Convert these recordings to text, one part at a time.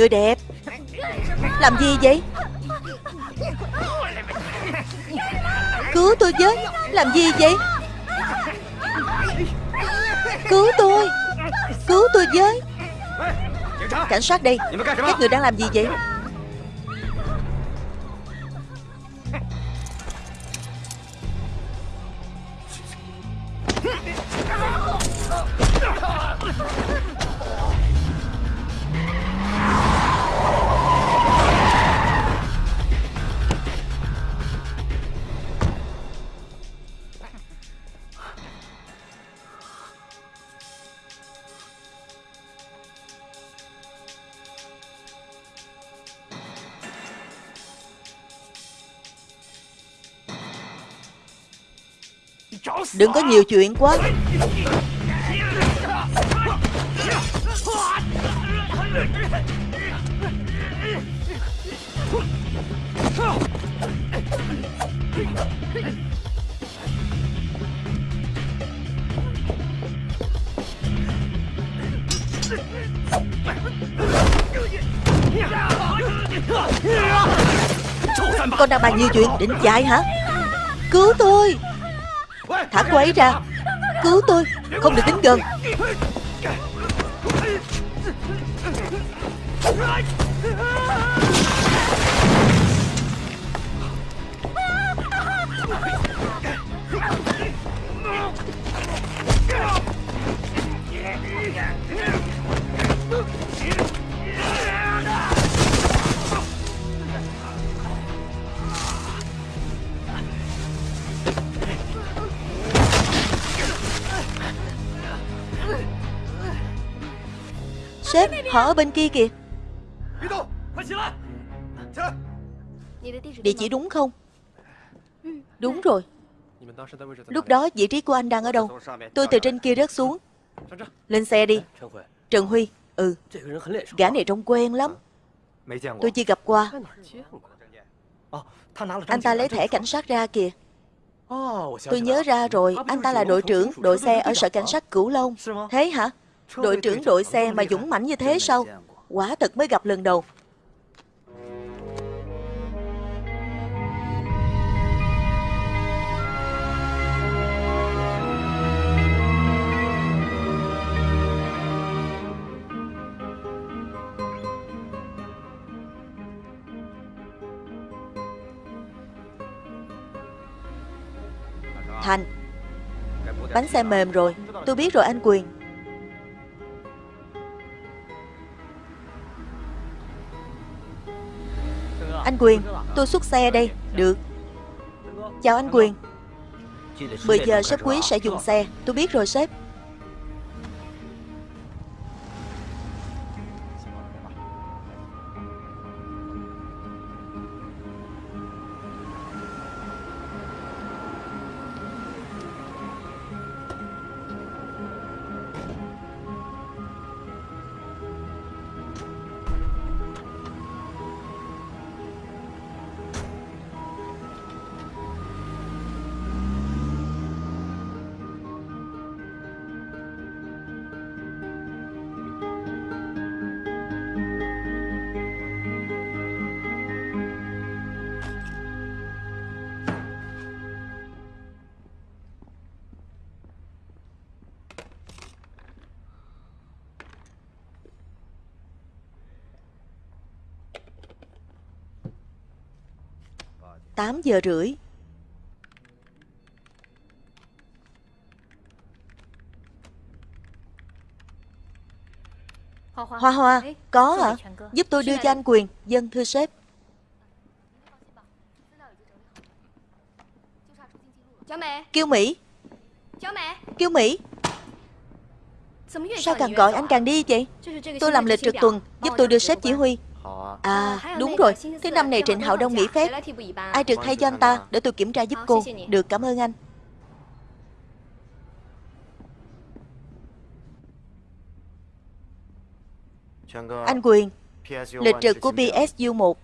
Người đẹp. Làm gì vậy? Cứu tôi với. Làm gì vậy? Cứu tôi. Cứu tôi với. Cảnh sát đây, Các người đang làm gì vậy? Đừng có nhiều chuyện quá. Con đang bàn nhiều chuyện, Định chạy hả? Cứu tôi! Thả cô ấy ra. Cứu tôi Không được đến gần. Họ ở bên kia kìa. Địa chỉ đúng không? Đúng rồi. Lúc đó vị trí của anh đang ở đâu? Tôi từ trên kia rớt xuống. Lên xe đi. Trần Huy. Ừ. Gã này trông quen lắm. Tôi chưa gặp qua. Anh ta lấy thẻ cảnh sát ra kìa. Tôi nhớ ra rồi Anh ta là đội trưởng đội xe ở sở cảnh sát Cửu Long. Thế hả Đội trưởng đội xe mà dũng mãnh như thế sao? Quả thật mới gặp lần đầu. Thành, Bánh xe mềm rồi. Tôi biết rồi anh Quyền. Anh Quyền, Tôi xuất xe đây. Được. Chào anh Quyền. 10 giờ sếp quý sẽ dùng xe. Tôi biết rồi sếp. Tám giờ rưỡi. Hoa Hoa Có hả? Giúp tôi đưa cho anh Quyền Dân thưa sếp. Kiêu Mỹ. Kiêu Mỹ. Sao càng gọi anh càng đi vậy? Tôi làm lịch trực tuần Giúp tôi đưa sếp chỉ huy À đúng rồi. Thứ năm này Trịnh Hạo Đông nghỉ phép. Ai trực thay cho anh ta Để tôi kiểm tra giúp cô. Được cảm ơn anh. Anh Quyền Lịch trực của PSU 1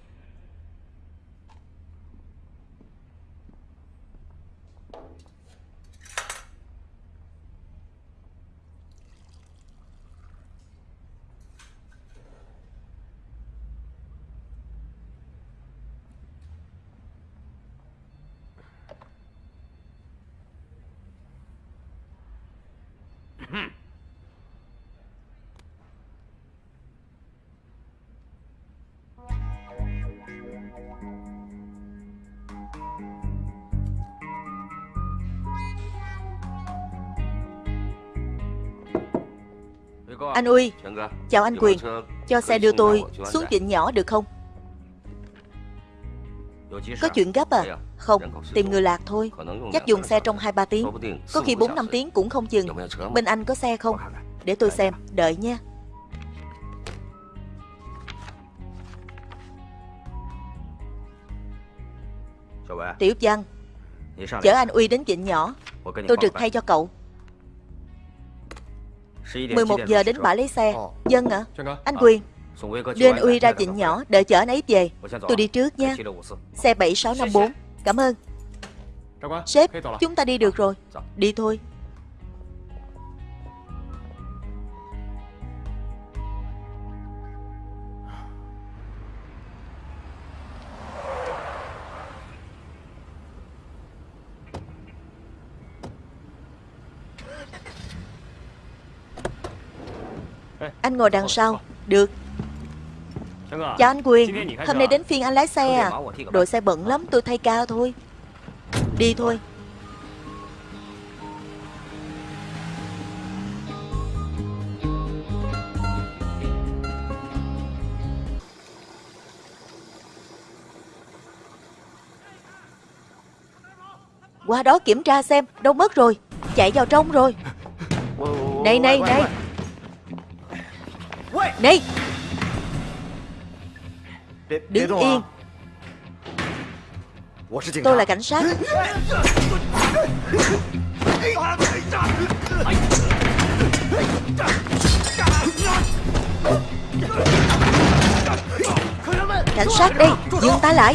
Anh Uy. Chào anh Quyền. Cho xe đưa tôi xuống Vịnh Nhỏ được không? Có chuyện gấp à? Không Tìm người lạc thôi. Chắc dùng xe trong 2-3 tiếng. Có khi 4-5 tiếng cũng không chừng Bên anh có xe không? Để tôi xem. Đợi nha. Tiểu Văn Chở anh Uy đến Vịnh Nhỏ. Tôi trực thay cho cậu 11 giờ đến bãi lấy xe. Dân ạ Anh Quyền Đưa anh Uy ra Vịnh Nhỏ Đợi chở anh ấy về. Tôi đi trước nha. Xe 7654 Cảm ơn. Sếp Chúng ta đi được rồi. Đi thôi Anh ngồi đằng sau. Được. Chào anh. Quyền. Hôm nay đến phiên anh lái xe à. Đội xe bận lắm tôi thay ca thôi. Đi thôi. Qua đó kiểm tra xem Đâu mất rồi. Chạy vào trong rồi. Này này này này Đứng yên Tôi là cảnh sát Cảnh sát đây Dừng tay lại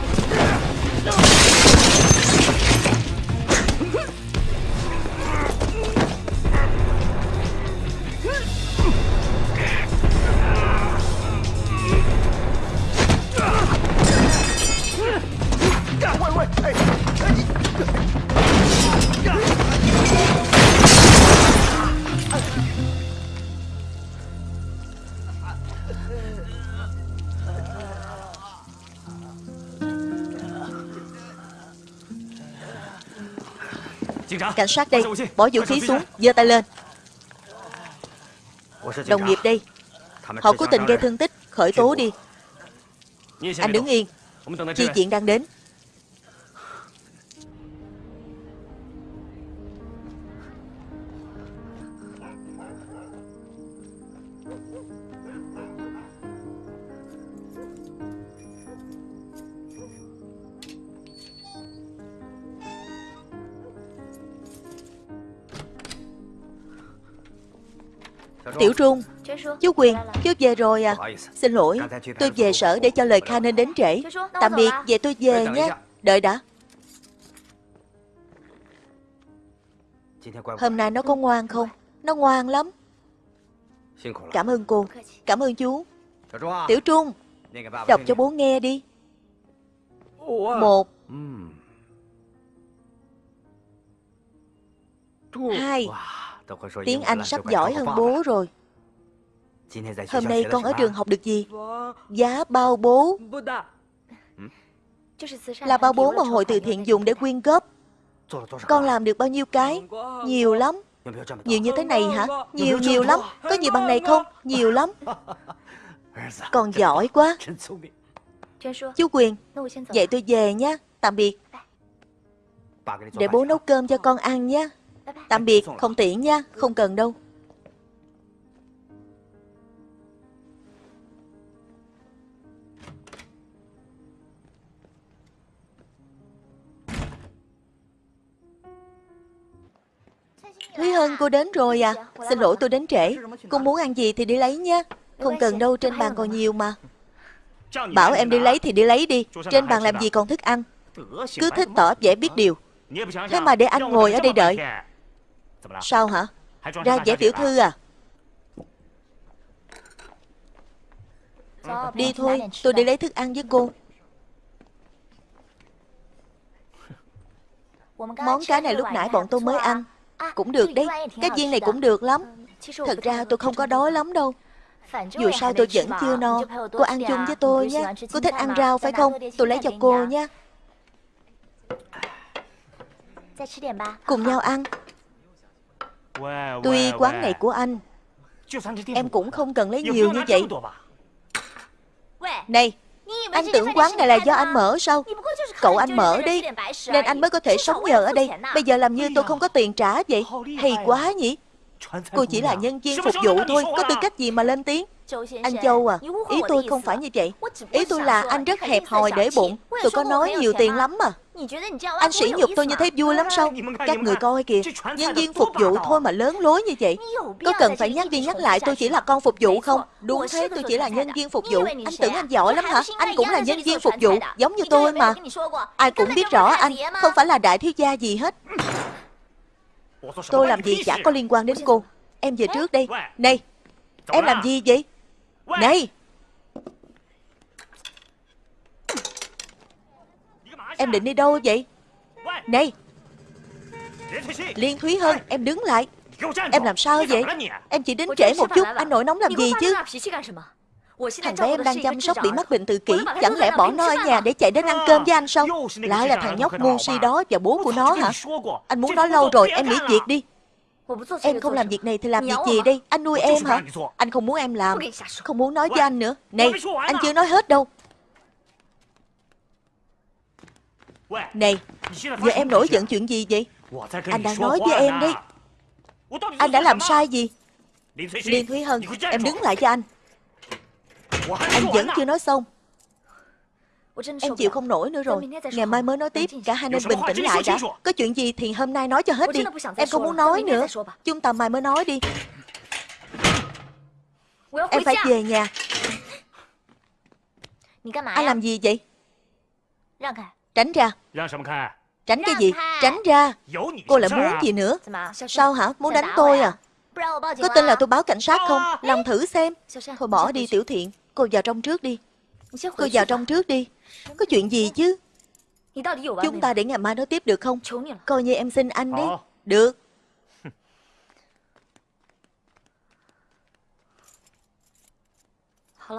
Cảnh sát đây Bỏ vũ khí xuống giơ tay lên. Đồng nghiệp đây Họ cố tình gây thương tích Khởi tố đi. Anh đứng yên. Chi chuyện đang đến Tiểu Trung Chú Quyền Chú về rồi à. Xin lỗi Tôi về sở để cho lời khai nên đến trễ. Tạm biệt Về tôi về nhé Đợi đã. Hôm nay nó có ngoan không? Nó ngoan lắm. Cảm ơn cô. Cảm ơn chú. Tiểu Trung Đọc cho bố nghe đi. Một. Hai Tiếng Anh sắp giỏi hơn bố rồi. Hôm nay con ở trường học được gì? Giá bao bố. Là bao bố mà hội từ thiện dùng để quyên góp. Con làm được bao nhiêu cái? Nhiều lắm. Nhiều như thế này hả? Nhiều nhiều lắm. Có nhiều bằng này không? Nhiều lắm. Con giỏi quá. Chú Quyền Vậy tôi về nha. Tạm biệt. Để bố nấu cơm cho con ăn nha Tạm biệt, không tiện nha, không cần đâu. Thúy Hân, cô đến rồi à? Xin lỗi tôi đến trễ. Cô muốn ăn gì thì đi lấy nha. Không cần đâu, trên bàn còn nhiều mà. Bảo em đi lấy thì đi lấy đi. Trên bàn làm gì còn thức ăn? Cứ thích tỏ vẻ biết điều. Thế mà để anh ngồi ở đây đợi. Sao hả? Ra vẻ tiểu thư à? Đi thôi Tôi đi lấy thức ăn với cô. Món cá này lúc nãy bọn tôi mới ăn. Cũng được đấy Cái viên này cũng được lắm. Thật ra tôi không có đói lắm đâu. Dù sao tôi vẫn chưa no. Cô ăn chung với tôi nhé. Cô thích ăn rau phải không? Tôi lấy cho cô nhé. Cùng nhau ăn Tuy quán này của anh Em cũng không cần lấy nhiều như vậy. Này Anh tưởng quán này là do anh mở sao? Cậu anh mở đi Nên anh mới có thể sống nhờ ở đây. Bây giờ làm như tôi không có tiền trả vậy Hay quá nhỉ? Cô chỉ là nhân viên phục vụ thôi Có tư cách gì mà lên tiếng. Anh Châu à Ý tôi không phải như vậy. Ý tôi là anh rất hẹp hòi để bụng. Tôi có nói nhiều tiền lắm mà Anh sỉ nhục tôi như thế vui lắm sao? Các người coi kìa. Nhân viên phục vụ thôi mà lớn lối như vậy. Có cần phải nhắc đi nhắc lại tôi chỉ là con phục vụ không? Đúng thế tôi chỉ là nhân viên phục vụ. Anh tưởng anh giỏi lắm hả? Anh cũng là nhân viên phục vụ Giống như tôi mà. Ai cũng biết rõ anh Không phải là đại thiếu gia gì hết. Tôi làm gì chả có liên quan đến cô. Em về trước đây Này Em làm gì vậy? Này Em định đi đâu vậy? Này, Liên Thúy Hân, Em đứng lại. Em làm sao vậy? Em chỉ đến trễ một chút, Anh nổi nóng làm gì chứ? Thằng bé em đang chăm sóc bị mắc bệnh tự kỷ, Chẳng lẽ bỏ nó ở nhà để chạy đến ăn cơm với anh sao? Lại là thằng nhóc ngu si đó và bố của nó hả? Anh muốn nói lâu rồi, em nghỉ việc đi. Em không làm việc này thì làm việc gì đây? Anh nuôi em hả? Anh không muốn em làm, Không muốn nói với anh nữa. Này, anh chưa nói hết đâu. Này Giờ em nổi giận chuyện gì vậy? Anh đang nói với em đấy. Anh đã làm sai gì? Liên Thúy Hân, Em đứng lại cho anh. Anh vẫn chưa nói xong. Em chịu không nổi nữa rồi. Ngày mai mới nói tiếp. Cả hai nên bình tĩnh lại đã. Có chuyện gì thì hôm nay nói cho hết đi. Em không muốn nói nữa. Chúng ta mai mới nói đi. Em phải về nhà. Anh làm gì vậy? Tránh ra. Tránh cái gì? Tránh ra. Cô lại muốn gì nữa? Sao hả? Muốn đánh tôi à? Có tin là tôi báo cảnh sát không? Làm thử xem. Thôi bỏ đi tiểu thiện. Cô vào trong trước đi. Cô vào trong trước đi. Có chuyện gì chứ? Chúng ta để ngày mai nói tiếp được không? Coi như em xin anh đấy Được.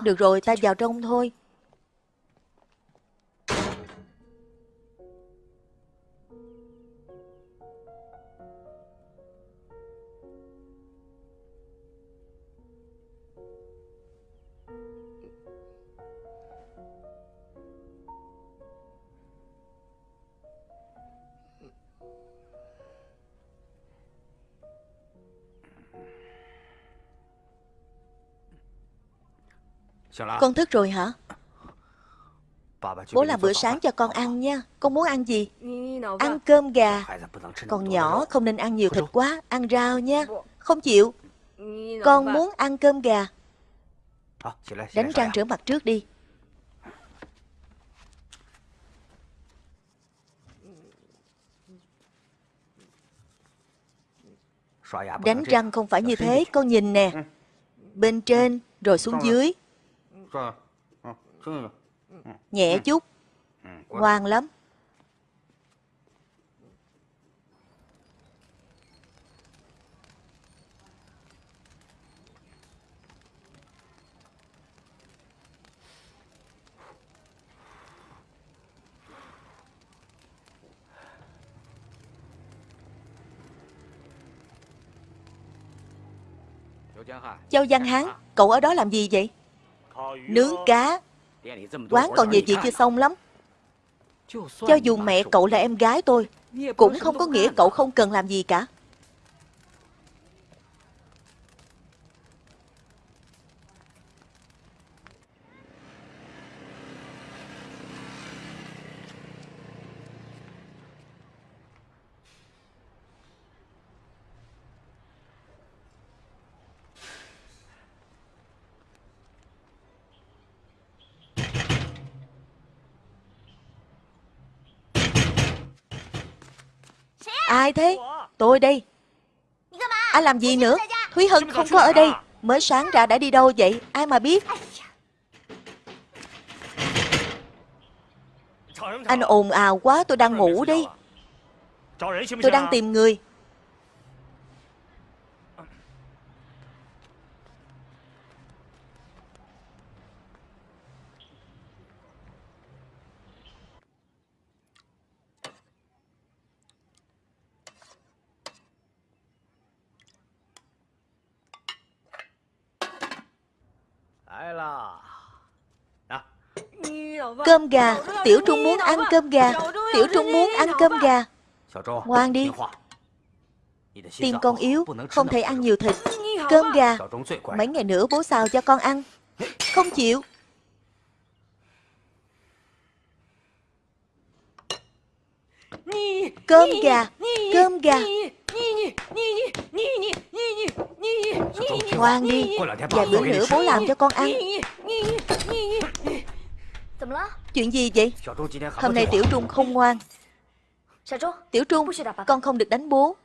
Được rồi ta vào trong thôi Con thức rồi hả? Bố làm bữa sáng cho con ăn nha. Con muốn ăn gì? Ăn cơm gà. Con nhỏ không nên ăn nhiều thịt quá Ăn rau nha. Không chịu. Con muốn ăn cơm gà. Đánh răng rửa mặt trước đi. Đánh răng không phải như thế. Con nhìn nè. Bên trên rồi xuống dưới Nhẹ chút. Ngoan lắm. Châu Văn Hán Cậu ở đó làm gì vậy Nướng cá. Quán còn nhiều chuyện chưa xong lắm. Cho dù mẹ cậu là em gái tôi, Cũng không có nghĩa cậu không cần làm gì cả. Ai thế? Tôi đây. Anh làm gì nữa? Thúy Hân không có ở đây. Mới sáng ra đã đi đâu vậy? Ai mà biết? Anh ồn ào quá, tôi đang ngủ đi Tôi đang tìm người. Cơm gà Tiểu Trung muốn ăn cơm gà Tiểu Trung muốn ăn cơm gà Ngoan đi Tim con yếu Không thể ăn nhiều thịt Cơm gà Mấy ngày nữa bố xào cho con ăn Không chịu Cơm gà Cơm gà Ngoan đi Vài bữa nữa bố làm cho con ăn Chuyện gì vậy? Hôm nay Tiểu Trung không ngoan. Tiểu Trung Con không được đánh bố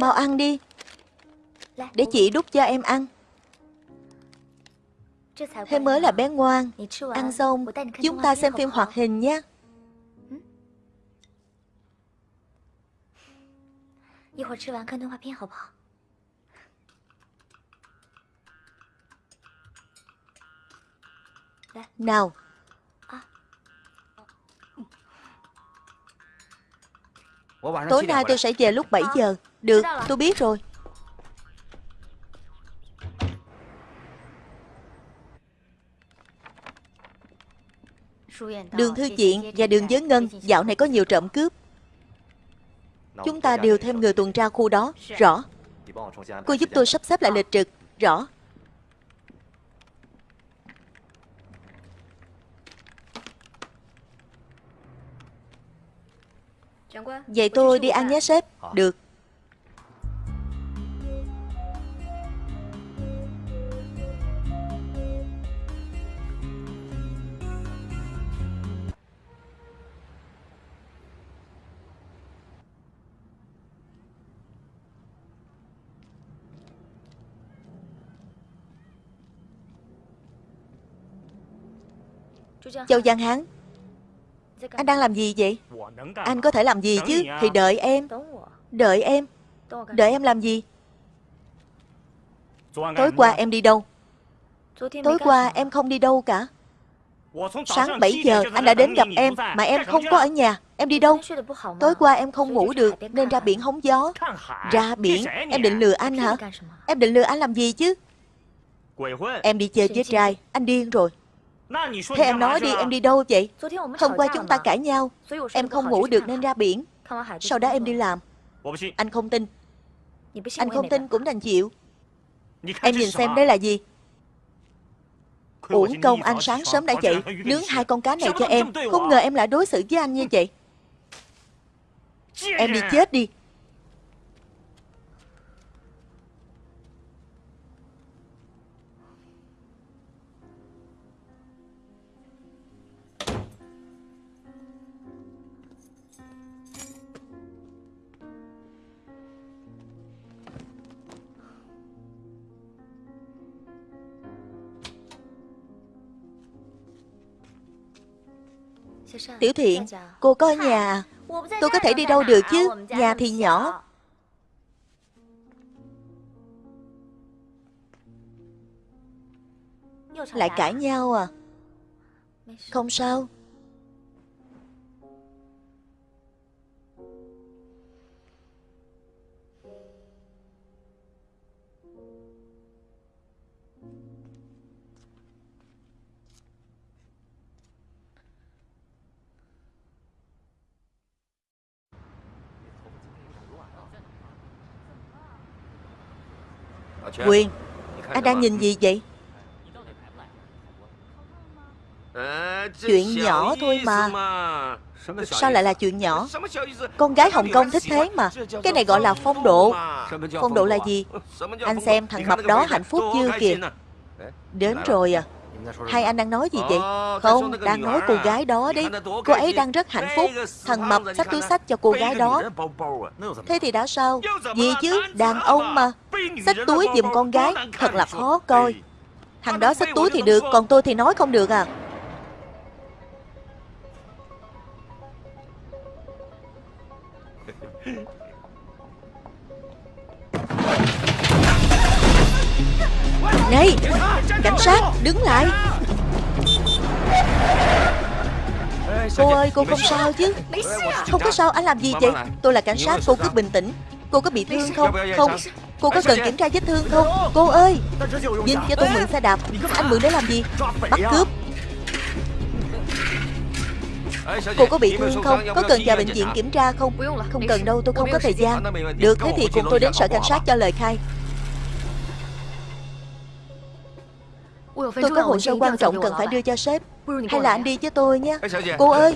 Mau ăn đi. Để chị đút cho em ăn. Thế mới là bé ngoan. Ăn xong Chúng ta xem phim hoạt hình nha Nào. Tối nay tôi sẽ về lúc 7 giờ Được, tôi biết rồi. Đường Thư Diện và đường Giới Ngân Dạo này có nhiều trộm cướp. Chúng ta đều thêm người tuần tra khu đó. Rõ. Cô giúp tôi sắp xếp lại lịch trực. Rõ. Vậy tôi đi ăn nhé sếp. Được Châu Giang Hán. Anh đang làm gì vậy? Anh có thể làm gì chứ? Thì đợi em. Đợi em. Đợi em làm gì? Tối qua em đi đâu? Tối qua em không đi đâu cả. Sáng 7 giờ anh đã đến gặp em Mà em không có ở nhà. Em đi đâu? Tối qua em không ngủ được Nên ra biển hóng gió. Ra biển. Em định lừa anh hả? Em định lừa anh làm gì chứ Em đi chơi với trai. Anh điên rồi Thế em nói đi em đi đâu vậy? Hôm qua chúng ta cãi nhau. Em không ngủ được nên ra biển. Sau đó em đi làm. Anh không tin. Anh không tin cũng đành chịu. Em nhìn xem đây là gì? Uổng công anh sáng sớm đã dậy Nướng hai con cá này cho em. Không ngờ em lại đối xử với anh như vậy. Em đi chết đi Tiểu Thiện, cô có ở nhà? Tôi có thể đi đâu được chứ? Nhà thì nhỏ. Lại cãi nhau à? Không sao. Quyền Anh đang nhìn gì vậy? Chuyện nhỏ thôi mà. Sao lại là chuyện nhỏ? Con gái Hồng Kông thích thế mà. Cái này gọi là phong độ. Phong độ là gì? Anh xem thằng mập đó hạnh phúc chưa kìa? Đến rồi à Hai anh đang nói gì vậy? Không, đang nói cô gái đó đấy Cô ấy đang rất hạnh phúc. Thằng mập xách túi sách cho cô gái đó. Thế thì đã sao? Gì chứ, đàn ông mà Xách túi giùm con gái. Thật là khó coi. Thằng đó xách túi thì được Còn tôi thì nói không được à. Này sát, đứng lại. Cô ơi, cô không sao chứ? Không có sao, anh làm gì vậy? Tôi là cảnh sát, cô cứ bình tĩnh. Cô có bị thương không? Không. Cô có cần kiểm tra vết thương không? Cô ơi! Nhìn cho tôi mượn xe đạp. Anh mượn để làm gì? Bắt cướp. Cô có bị thương không? Có cần vào bệnh viện kiểm tra không? Không cần đâu, tôi không có thời gian. Được, thế thì cùng tôi đến sở cảnh sát cho lời khai. Tôi có hồ sơ quan trọng cần phải đưa cho sếp. Hay là anh đi với tôi nhé Cô ơi.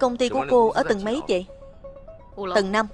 Công ty của cô ở tầng mấy vậy? Tầng 5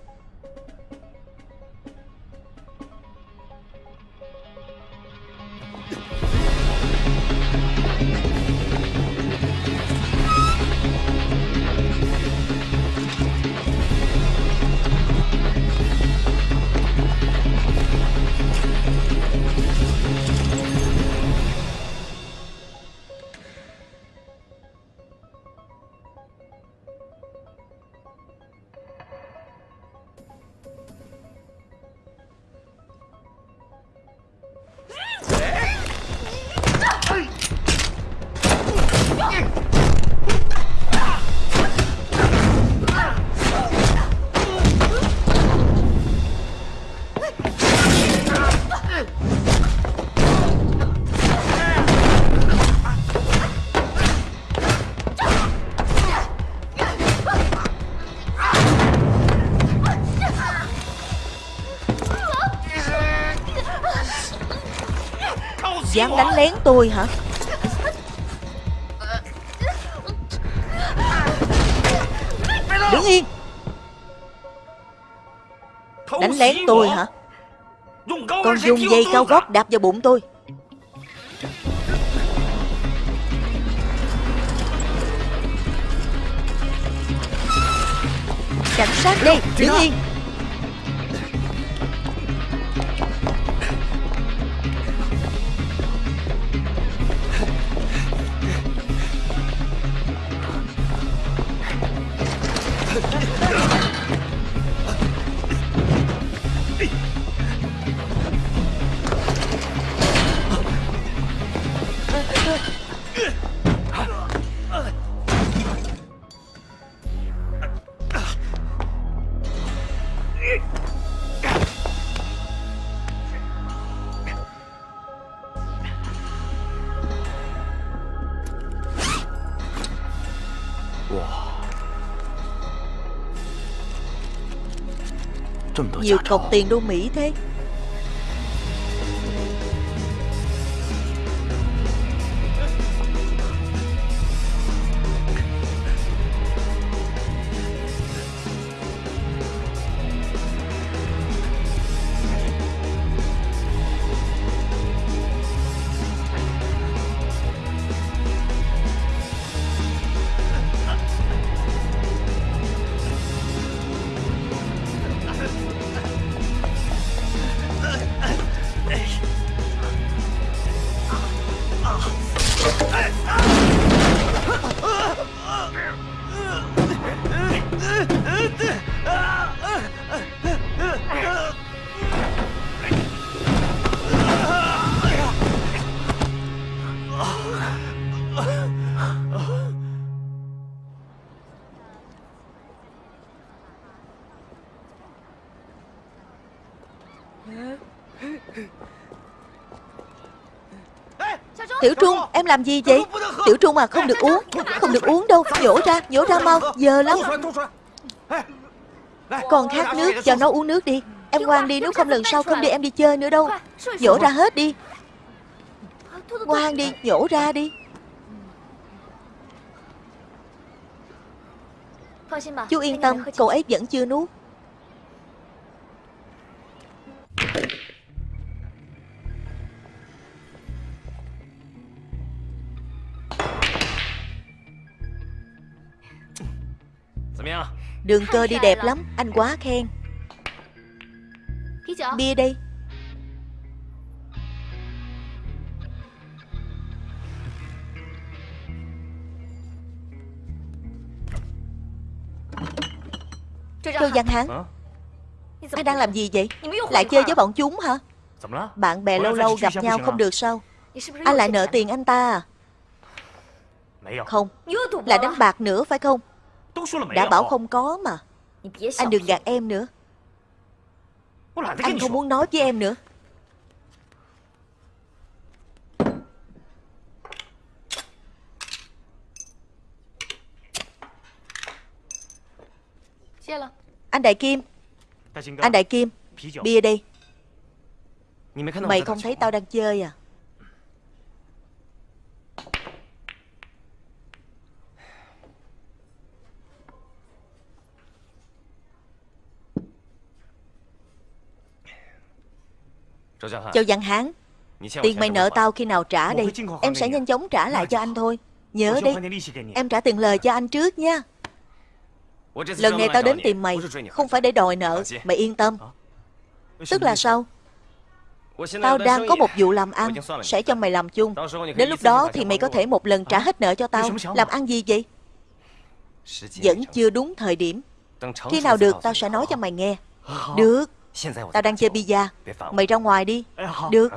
Dám đánh lén tôi hả? Đứng yên. Đánh lén tôi hả? Con dùng dây cao gót đạp vào bụng tôi. Cảnh sát đây Đứng yên. Hey! Nhiều cọc tiền đô Mỹ thế. Làm gì vậy? Tiểu Trung à không được uống Không được uống đâu Nhổ ra Nhổ ra mau Giờ lắm. Còn khát nước Cho nó uống nước đi. Em ngoan đi Nếu không lần sau không đi em đi chơi nữa đâu. Nhổ ra hết đi. Ngoan đi Nhổ ra đi. Chú yên tâm Cậu ấy vẫn chưa nuốt Đường cơ đi đẹp lắm. Anh quá khen. Bia đây Châu Văn Hán Anh đang làm gì vậy? Lại chơi với bọn chúng hả? Bạn bè lâu lâu gặp nhau không được sao? Anh lại nợ tiền anh ta à? Không. Là đánh bạc nữa phải không Đã bảo không có mà. Anh đừng gạt em nữa. Anh không muốn nói với em nữa. Anh Đại Kim. Anh Đại Kim Bia đây Mày không thấy tao đang chơi à Châu Văn Hán Tiền mày nợ tao khi nào trả đi. Em sẽ nhanh chóng trả lại cho anh thôi. Nhớ đi. Em trả tiền lời cho anh trước nha. Lần này tao đến tìm mày. Không phải để đòi nợ Mày yên tâm. Tức là sao? Tao đang có một vụ làm ăn Sẽ cho mày làm chung. Đến lúc đó thì mày có thể một lần trả hết nợ cho tao. Làm ăn gì vậy? Vẫn chưa đúng thời điểm. Khi nào được tao sẽ nói cho mày nghe. Được Tao đang chơi bia Mày ra ngoài đi. Được.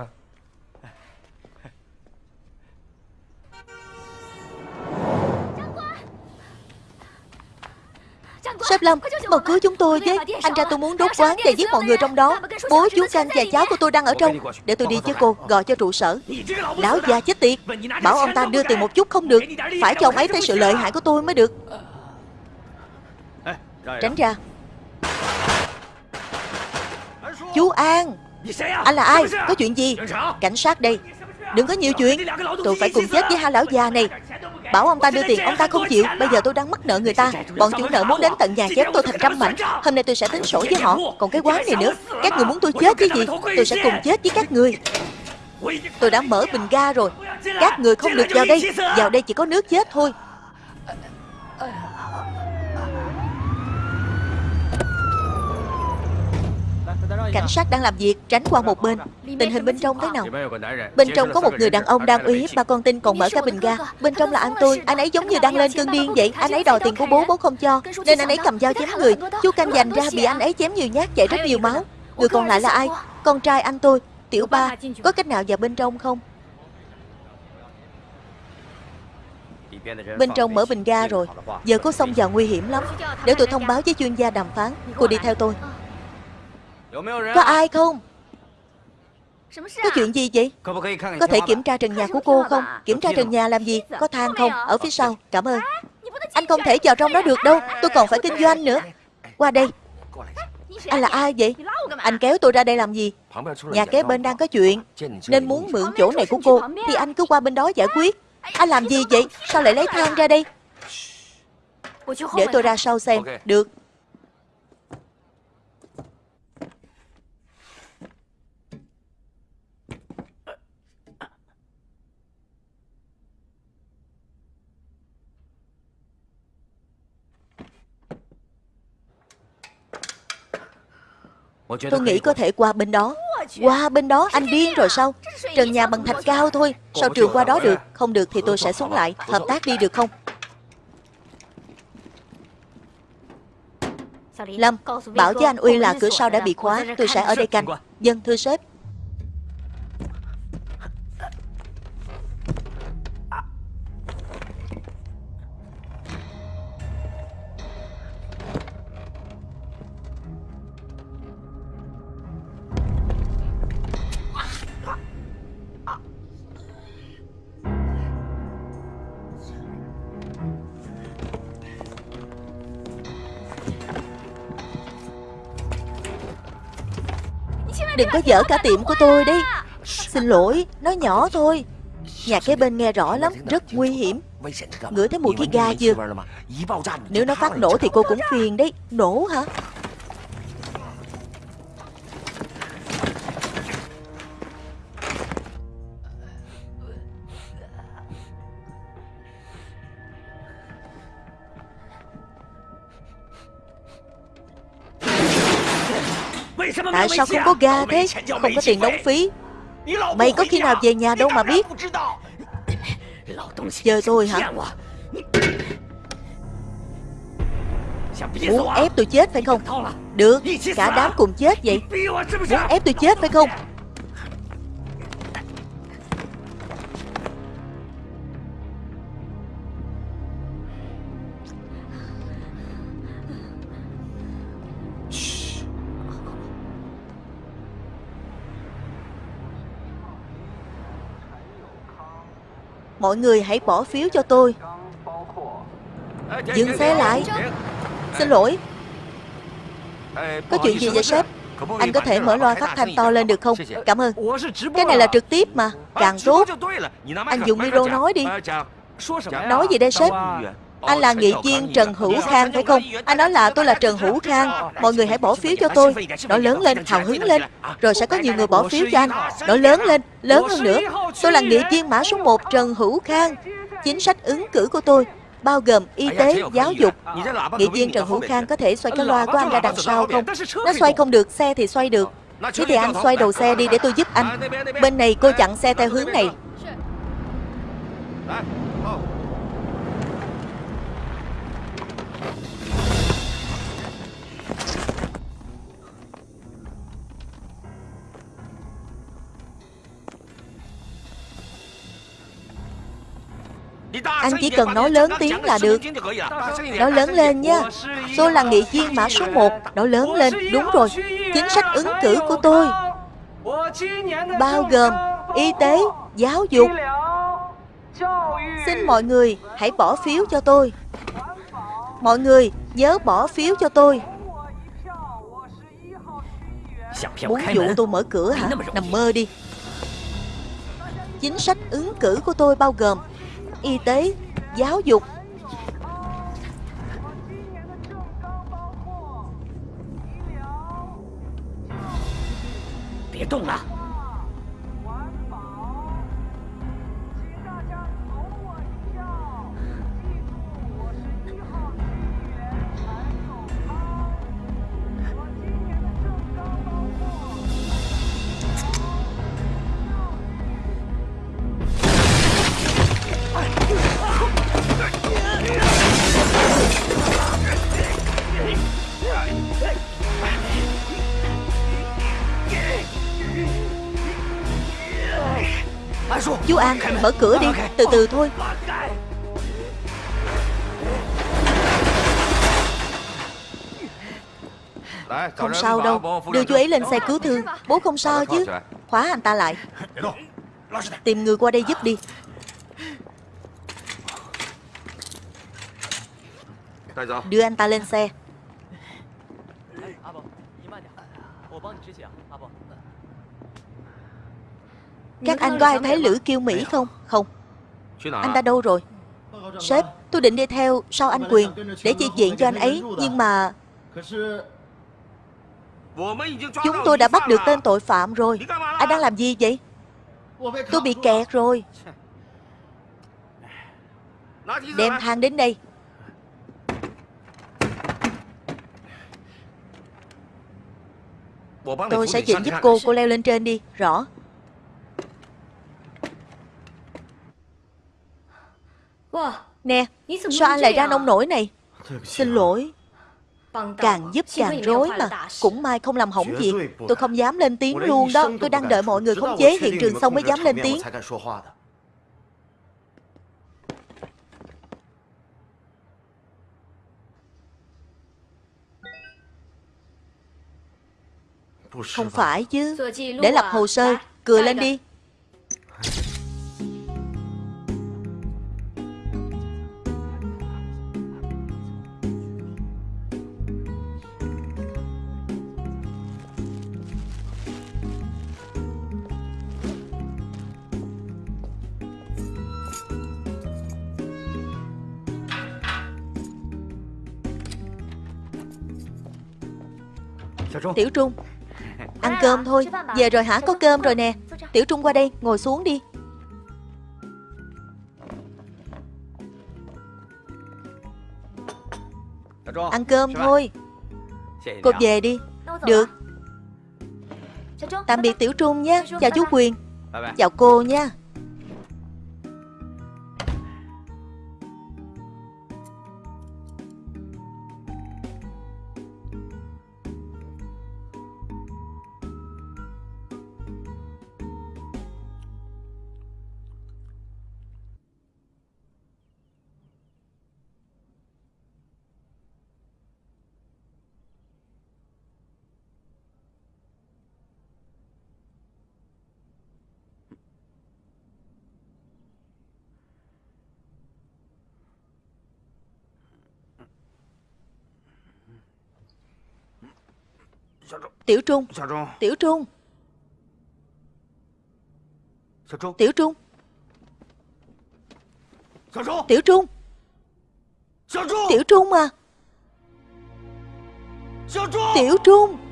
Sếp Lâm, mau cứu chúng tôi với. Anh ra tôi muốn đốt quán và giết mọi người trong đó. Bố chú canh và cháu của tôi đang ở trong. Để tôi đi với cô, gọi cho trụ sở. Lão già chết tiệt. Bảo ông ta đưa tiền một chút không được. Phải cho ông ấy thấy sự lợi hại của tôi mới được. Tránh ra Chú An. Anh là ai? Có chuyện gì? Cảnh sát đây. Đừng có nhiều chuyện. Tôi phải cùng chết với hai lão già này. Bảo ông ta đưa tiền ông ta không chịu. Bây giờ tôi đang mắc nợ người ta. Bọn chủ nợ muốn đến tận nhà chém tôi thành trăm mảnh. Hôm nay tôi sẽ tính sổ với họ. Còn cái quán này nữa. Các người muốn tôi chết với gì? Tôi sẽ cùng chết với các người. Tôi đã mở bình ga rồi. Các người không được vào đây. Vào đây chỉ có nước chết thôi Cảnh sát đang làm việc Tránh qua một bên. Tình hình bên trong thế nào? Bên trong có một người đàn ông đang uy hiếp ba con tin còn mở cả bình ga. Bên trong là anh tôi. Anh ấy giống như đang lên cơn điên vậy. Anh ấy đòi tiền của bố bố không cho. Nên anh ấy cầm dao chém người. Chú canh dành ra bị anh ấy chém nhiều nhát chảy rất nhiều máu. Người còn lại là ai? Con trai anh tôi. Tiểu ba Có cách nào vào bên trong không? Bên trong mở bình ga rồi. Giờ có xông vào nguy hiểm lắm. Để tôi thông báo với chuyên gia đàm phán. Cô đi theo tôi có ai không? Có chuyện gì vậy? Có thể kiểm tra trần nhà của cô không Kiểm tra trần nhà làm gì? Có thang không Ở phía sau. Cảm ơn. Anh không thể vào trong đó được đâu. Tôi còn phải kinh doanh nữa. Qua đây. Anh là ai vậy? Anh kéo tôi ra đây làm gì? Nhà kế bên đang có chuyện Nên muốn mượn chỗ này của cô Thì anh cứ qua bên đó giải quyết. Anh làm gì vậy? Sao lại lấy thang ra đây? Để tôi ra sau xem. Được Tôi nghĩ có thể qua bên đó. Qua bên đó, anh điên rồi sao? Trần nhà bằng thạch cao thôi. Sao trường qua đó được? Không được thì tôi sẽ xuống lại. Hợp tác đi được không? Lâm, Bảo với anh Uy là cửa sau đã bị khóa. Tôi sẽ ở đây canh. Dân thưa sếp. Đừng có dở cả tiệm của tôi đi. Xin lỗi, nói nhỏ thôi. Nhà kế bên nghe rõ lắm, rất nguy hiểm. Ngửi thấy mùi khí ga chưa? Nếu nó phát nổ thì cô cũng phiền đấy. Nổ hả Tại sao không có ga thế? Không có tiền đóng phí. Mày có khi nào về nhà đâu mà biết? Chờ tôi hả? Muốn ép tôi chết phải không? Được Cả đám cùng chết vậy. Muốn ép tôi chết phải không Mọi người hãy bỏ phiếu cho tôi. Dừng xe lại. Xin lỗi. Có chuyện gì vậy sếp? Anh có thể mở loa phát thanh to lên được không? Cảm ơn. Cái này là trực tiếp mà. Càng tốt. Anh dùng micro nói đi. Nói gì đây sếp anh là nghị viên Trần Hữu Khang phải không? Anh nói là tôi là Trần Hữu Khang Mọi người hãy bỏ phiếu cho tôi. Nói lớn lên, hào hứng lên. Rồi sẽ có nhiều người bỏ phiếu cho anh. Nói lớn lên, lớn hơn nữa. Tôi là nghị viên mã số 1 Trần Hữu Khang. Chính sách ứng cử của tôi bao gồm y tế, giáo dục. Nghị viên Trần Hữu Khang có thể xoay cái loa của anh ra đằng sau không? Nó xoay không được, xe thì xoay được. Thế thì anh xoay đầu xe đi để tôi giúp anh. Bên này cô chặn xe theo hướng này Anh chỉ cần nói lớn tiếng là được. Nói lớn lên nha. Tôi là nghị viên mã số 1 Nói lớn lên, đúng rồi. Chính sách ứng cử của tôi. Bao gồm Y tế, giáo dục. Xin mọi người hãy bỏ phiếu cho tôi. Mọi người nhớ bỏ phiếu cho tôi. Muốn dụ tôi mở cửa hả? Nằm mơ đi. Chính sách ứng cử của tôi bao gồm y tế, giáo dục. Đừng Chú An mở cửa đi. Từ từ thôi. Không sao đâu. Đưa chú ấy lên xe cứu thương. Bố không sao chứ. Khóa anh ta lại. Tìm người qua đây giúp đi. Đưa anh ta lên xe Các anh có ai thấy Lữ Kiêu Mỹ không? Không. Anh ta đâu rồi? Sếp, tôi định đi theo sau anh Quyền Để chi chuyện cho anh ấy Nhưng mà Chúng tôi đã bắt được tên tội phạm rồi. Anh đang làm gì vậy? Tôi bị kẹt rồi. Đem thang đến đây. Tôi sẽ chỉnh giúp cô, cô leo lên trên đi. Rõ Nè, sao anh lại ra nông nổi này? Xin lỗi. Càng giúp càng rối mà. Cũng may không làm hỏng gì. Tôi không dám lên tiếng luôn đó. Tôi đang đợi mọi người khống chế hiện trường xong mới dám lên tiếng. Không phải chứ. Để lập hồ sơ Cười lên đi Tiểu Trung Ăn cơm thôi. Về rồi hả? Có cơm rồi nè. Tiểu Trung qua đây ngồi xuống đi. Ăn cơm thôi. Cô về đi. Được. Tạm biệt Tiểu Trung nha Chào chú Quyền. Chào cô nha Tiểu Trung. Tiểu Trung. Tiểu Trung. Tiểu Trung. Tiểu Trung à Tiểu Trung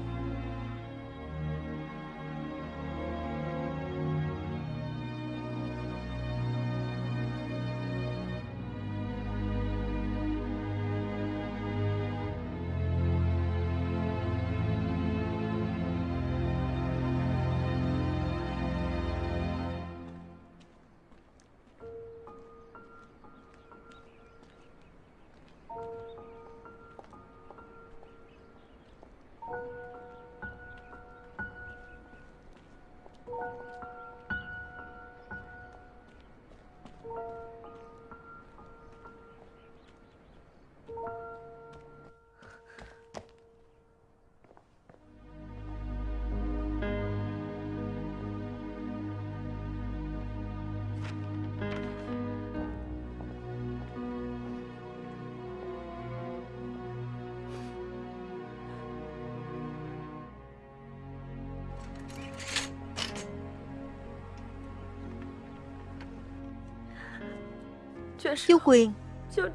Chú Quyền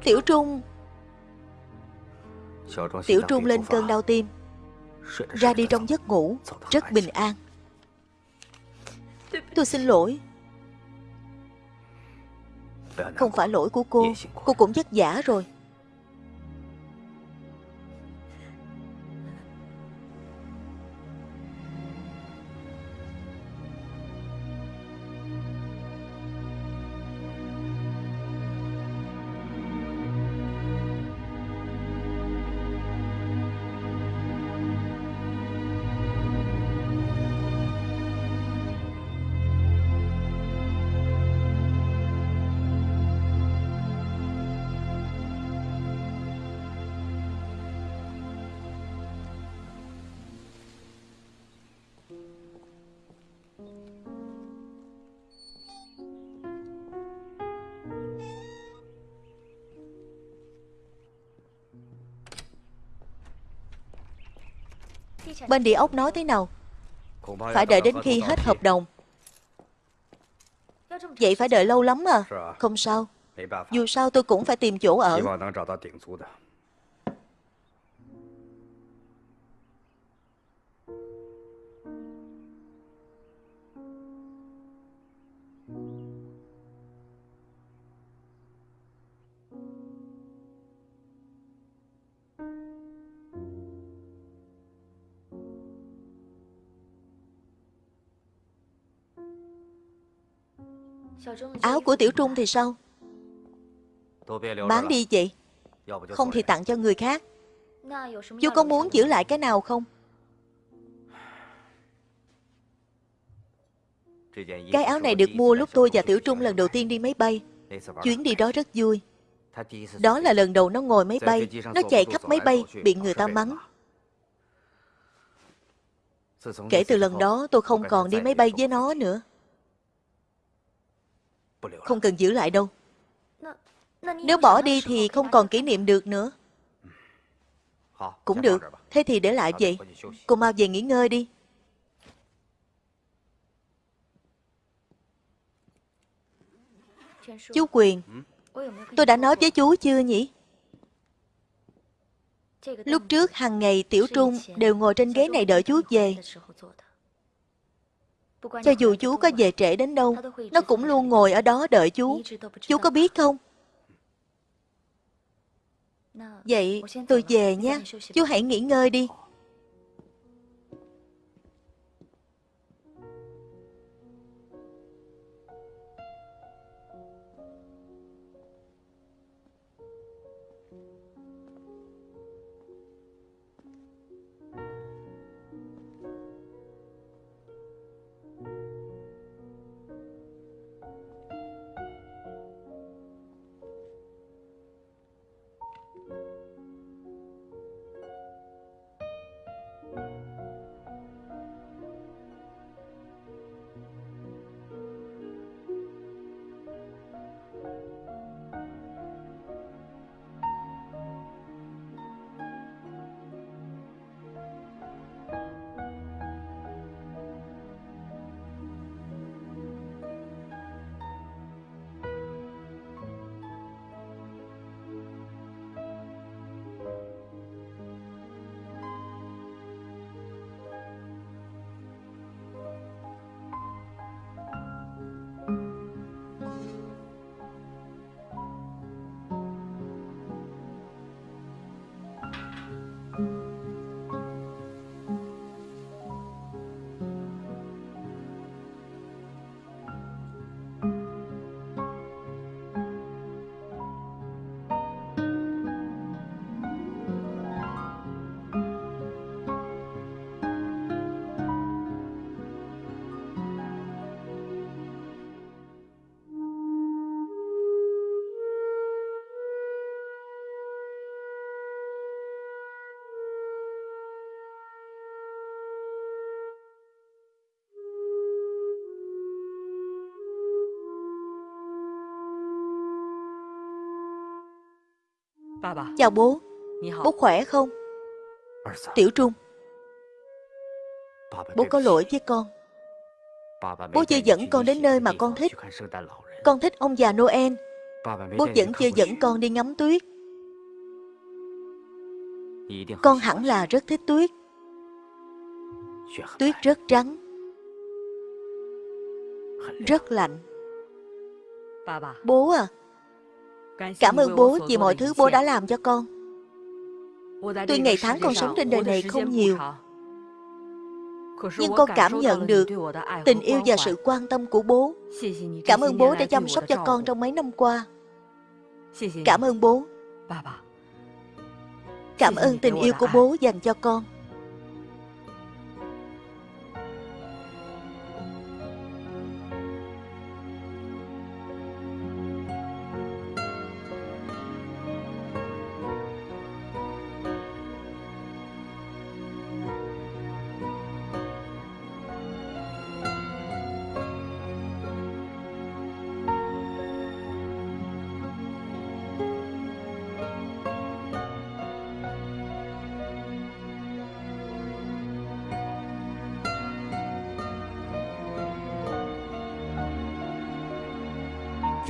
Tiểu Trung. Tiểu Trung lên cơn đau tim Ra đi trong giấc ngủ Rất bình an. Tôi xin lỗi. Không phải lỗi của cô Cô cũng vất vả rồi Bên địa ốc nói thế nào? Phải đợi đến khi hết hợp đồng. Vậy phải đợi lâu lắm à? Không sao. Dù sao tôi cũng phải tìm chỗ ở Áo của Tiểu Trung thì sao? Bán đi chị. Không thì tặng cho người khác. Chú có muốn giữ lại cái nào không? Cái áo này được mua lúc tôi và Tiểu Trung lần đầu tiên đi máy bay. Chuyến đi đó rất vui. Đó là lần đầu nó ngồi máy bay. Nó chạy khắp máy bay, Bị người ta mắng. Kể từ lần đó, tôi không còn đi máy bay với nó nữa không cần giữ lại đâu. Nếu bỏ đi thì không còn kỷ niệm được nữa. Cũng được. Thế thì để lại vậy. Cô mau về nghỉ ngơi đi. Chú Quyền Tôi đã nói với chú chưa nhỉ? Lúc trước hàng ngày Tiểu Trung đều ngồi trên ghế này đợi chú về. Cho dù chú có về trễ đến đâu, nó cũng luôn ngồi ở đó đợi chú. Chú có biết không? Vậy tôi về nha. Chú hãy nghỉ ngơi đi. Chào bố. Bố khỏe không? Tiểu Trung Bố có lỗi với con. Bố chưa dẫn con đến nơi mà con thích. Con thích ông già Noel. Bố vẫn chưa dẫn con đi ngắm tuyết. Con hẳn là rất thích tuyết. Tuyết rất trắng. Rất lạnh. Bố à Cảm ơn bố vì mọi thứ bố đã làm cho con. Tuy ngày tháng con sống trên đời này không nhiều. Nhưng con cảm nhận được tình yêu và sự quan tâm của bố. Cảm ơn bố đã chăm sóc cho con trong mấy năm qua. Cảm ơn bố. Cảm ơn tình yêu của bố dành cho con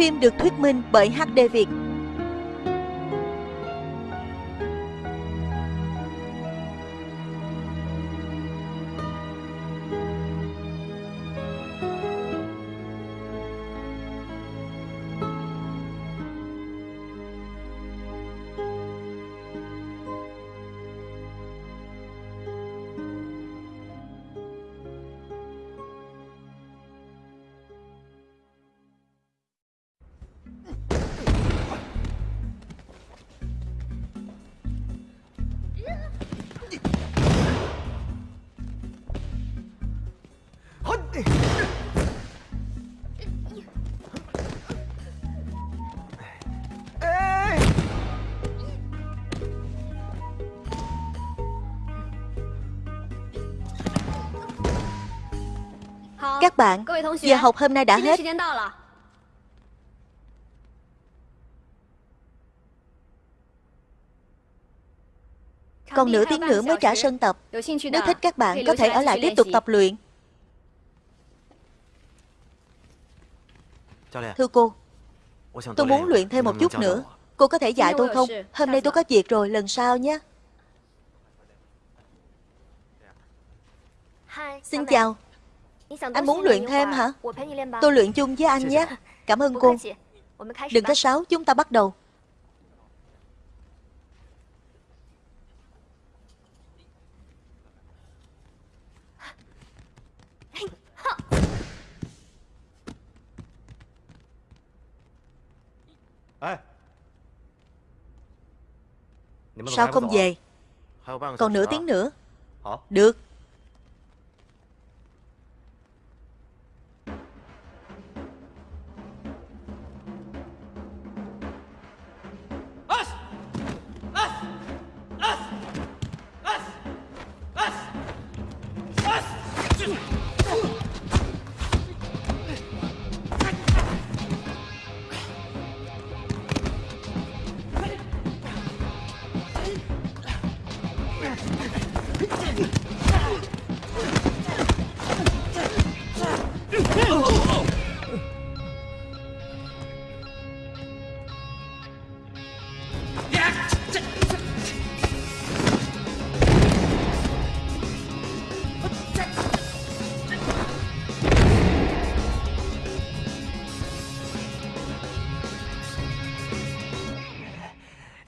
Phim được thuyết minh bởi HD Việt. các bạn, giờ học hôm nay đã hết. Còn nửa tiếng nữa mới trả sân tập. Nếu thích các bạn có thể ở lại tiếp tục tập luyện. Thưa cô, tôi muốn luyện thêm một chút nữa. Cô có thể dạy tôi không? Hôm nay tôi có việc rồi, lần sau nhé. Xin chào, anh muốn luyện thêm hả? Tôi luyện chung với anh nhé. Cảm ơn cô. Đừng có sáo chúng ta bắt đầu. Sao không về? Còn nửa tiếng nữa. Được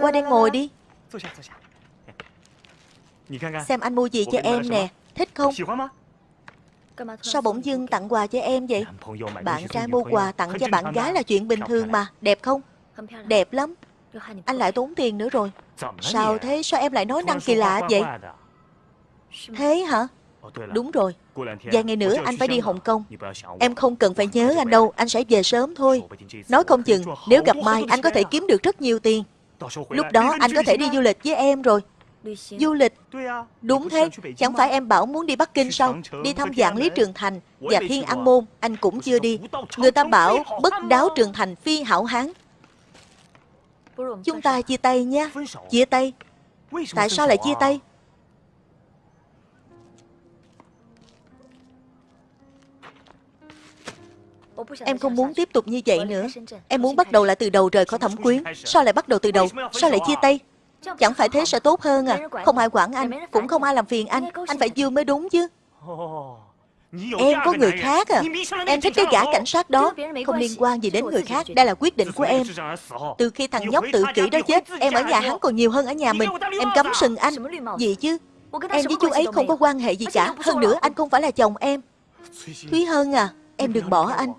Qua đây ngồi đi. Xem anh mua gì cho em nè. Thích không? Sao bỗng dưng tặng quà cho em vậy? Bạn trai mua quà tặng cho bạn gái là chuyện bình thường mà. Đẹp không? Đẹp lắm. Anh lại tốn tiền nữa rồi. Sao thế? Sao em lại nói năng kỳ lạ vậy? Thế hả? Đúng rồi. Vài ngày nữa anh phải đi Hồng Kông. Em không cần phải nhớ anh đâu. Anh sẽ về sớm thôi. Nói không chừng Nếu gặp Mai anh có thể kiếm được rất nhiều tiền Lúc đó anh có thể đi du lịch với em rồi. Du lịch? Đúng thế. Chẳng phải em bảo muốn đi Bắc Kinh sao? Đi thăm dạng Lý Trường Thành Và Thiên An Môn Anh cũng chưa đi. Người ta bảo bất đáo Trường Thành phi hảo hán. Chúng ta chia tay nha. Chia tay. Tại sao lại chia tay Em không muốn tiếp tục như vậy nữa. Em muốn bắt đầu lại từ đầu rời khỏi thẩm quyến. Sao lại bắt đầu từ đầu? Sao lại chia tay? Chẳng phải thế sẽ tốt hơn à? Không ai quản anh Cũng không ai làm phiền anh. Anh phải vui mới đúng chứ. Em có người khác à? Em thích cái gã cảnh sát đó. Không liên quan gì đến người khác. Đây là quyết định của em. Từ khi thằng nhóc tự kỷ đó chết Em ở nhà hắn còn nhiều hơn ở nhà mình. Em cấm sừng anh. Gì chứ? Em với chú ấy không có quan hệ gì cả. Hơn nữa anh không phải là chồng em. Thúy Hân à Em đừng bỏ anh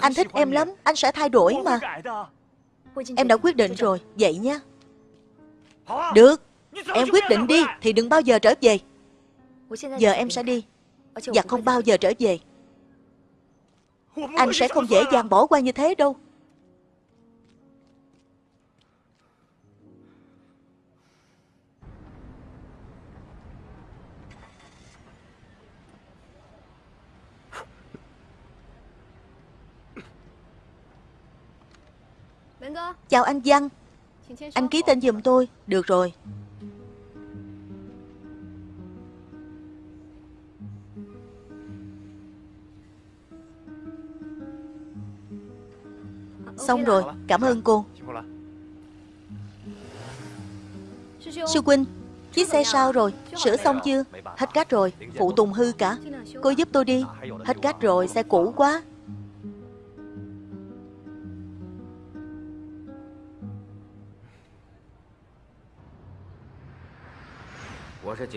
Anh thích em lắm Anh sẽ thay đổi mà. Em đã quyết định rồi Vậy nha Được. Em quyết định đi Thì đừng bao giờ trở về. Giờ em sẽ đi. Và không bao giờ trở về. Anh sẽ không dễ dàng bỏ qua như thế đâu Chào anh Văn. Anh ký tên giùm tôi. Được rồi. Xong rồi. Cảm ơn cô. Sư Quynh Chiếc xe sao rồi? Sửa xong chưa? Hết cách rồi. Phụ tùng hư cả. Cô giúp tôi đi. Hết cách rồi. Xe cũ quá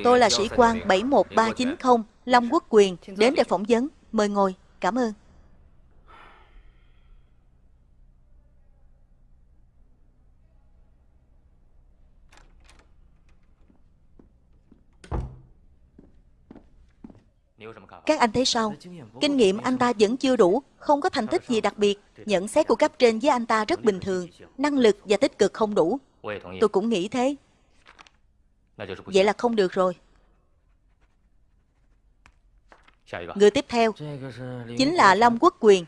Tôi là sĩ quan 71390 Long Quốc Quyền Đến để phỏng vấn Mời ngồi Cảm ơn Các anh thấy sao? Kinh nghiệm anh ta vẫn chưa đủ, không có thành tích gì đặc biệt. Nhận xét của cấp trên với anh ta rất bình thường, năng lực và tích cực không đủ. Tôi cũng nghĩ thế. Vậy là không được rồi. Người tiếp theo chính là Long Quốc Quyền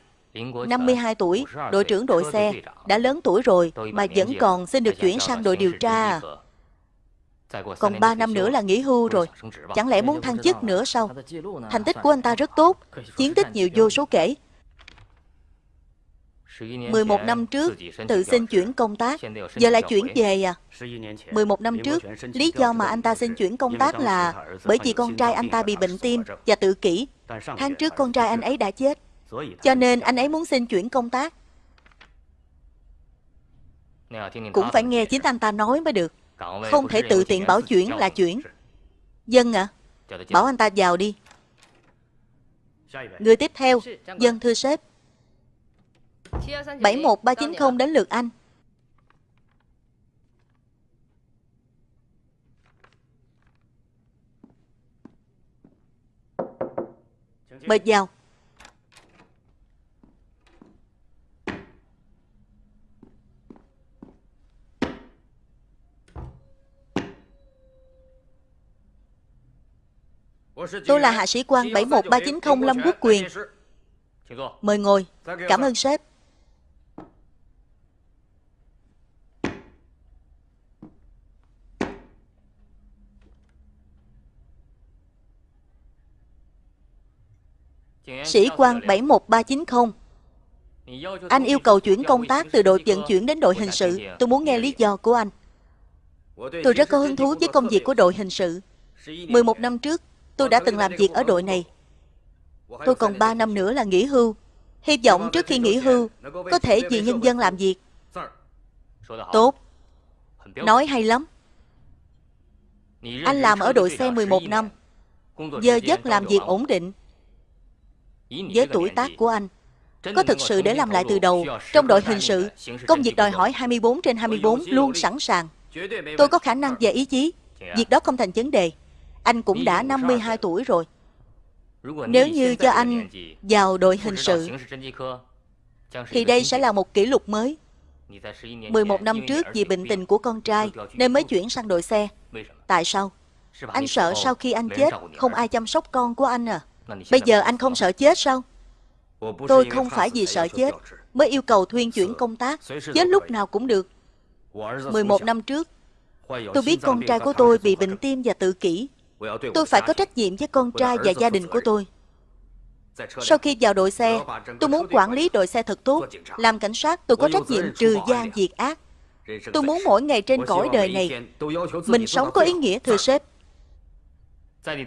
52 tuổi, đội trưởng đội xe, đã lớn tuổi rồi mà vẫn còn xin được chuyển sang đội điều tra. Còn 3 năm nữa là nghỉ hưu rồi, chẳng lẽ muốn thăng chức nữa sao? Thành tích của anh ta rất tốt, chiến tích nhiều vô số kể. 11 năm trước, tự xin chuyển công tác, giờ lại chuyển về à? 11 năm trước, lý do mà anh ta xin chuyển công tác là bởi vì con trai anh ta bị bệnh tim và tự kỷ. Tháng trước con trai anh ấy đã chết, cho nên anh ấy muốn xin chuyển công tác. Cũng phải nghe chính anh ta nói mới được. Không thể tự tiện bảo chuyển là chuyển. Dân ạ, à, bảo anh ta vào đi. Người tiếp theo, dân thưa sếp. 71390 đến lượt anh. Mời vào. Tôi là hạ sĩ quan 71390 Lâm Quốc Quyền. Mời ngồi. Cảm ơn sếp. Sĩ quan 71390 Anh yêu cầu chuyển công tác từ đội vận chuyển đến đội hình sự. Tôi muốn nghe lý do của anh. Tôi rất có hứng thú với công việc của đội hình sự. 11 năm trước Tôi đã từng làm việc ở đội này. Tôi còn 3 năm nữa là nghỉ hưu. Hy vọng trước khi nghỉ hưu Có thể vì nhân dân làm việc. Tốt. Nói hay lắm. Anh làm ở đội xe 11 năm. Giờ giấc làm việc ổn định với tuổi tác của anh. Có thực sự để làm lại từ đầu trong đội hình sự công việc đòi hỏi 24 trên 24 luôn sẵn sàng. Tôi có khả năng và ý chí. Việc đó không thành vấn đề. Anh cũng đã 52 tuổi rồi. nếu như cho anh vào đội hình sự thì đây sẽ là một kỷ lục mới. 11 năm trước vì bệnh tình của con trai nên mới chuyển sang đội xe. tại sao? anh sợ sau khi anh chết không ai chăm sóc con của anh à Bây giờ anh không sợ chết sao? Tôi không phải vì sợ chết mới yêu cầu Thuyên chuyển công tác. Chết lúc nào cũng được. 11 năm trước, tôi biết con trai của tôi bị bệnh tim và tự kỷ. Tôi phải có trách nhiệm với con trai và gia đình của tôi. Sau khi vào đội xe, tôi muốn quản lý đội xe thật tốt. Làm cảnh sát, tôi có trách nhiệm trừ gian diệt ác. Tôi muốn mỗi ngày trên cõi đời này, mình sống có ý nghĩa thưa sếp.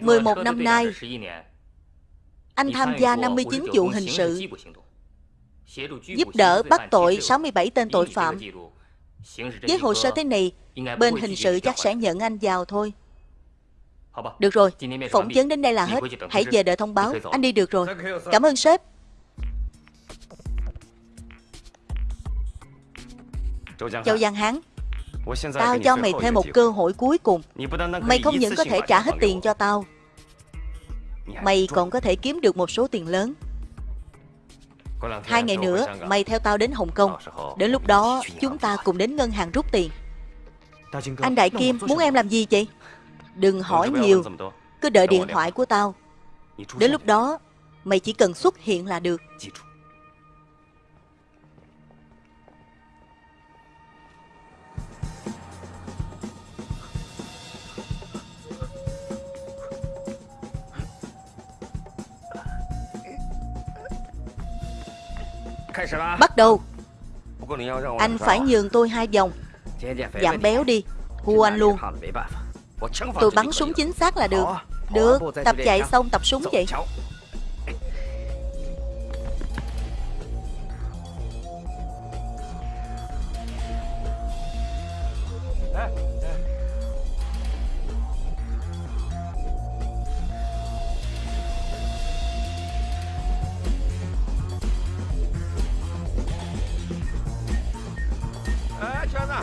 11 năm nay, anh tham gia 59 vụ hình sự, giúp đỡ bắt tội 67 tên tội phạm. Với hồ sơ thế này, bên hình sự chắc sẽ nhận anh vào thôi. Được rồi, phỏng vấn đến đây là hết. Hãy về đợi thông báo. Anh đi được rồi. Cảm ơn sếp. Châu Giang Hán Tao cho mày thêm một cơ hội cuối cùng Mày không những có thể trả hết tiền cho tao Mày còn có thể kiếm được một số tiền lớn. Hai ngày nữa Mày theo tao đến Hồng Kông. Đến lúc đó chúng ta cùng đến ngân hàng rút tiền. Anh Đại Kim muốn em làm gì vậy Đừng hỏi nhiều. Cứ đợi điện thoại của tao. Đến lúc đó Mày chỉ cần xuất hiện là được Bắt đầu. Anh phải nhường tôi hai vòng. Giảm béo đi. Hù anh luôn. Tôi bắn súng chính xác là được. Được, tập chạy xong tập súng vậy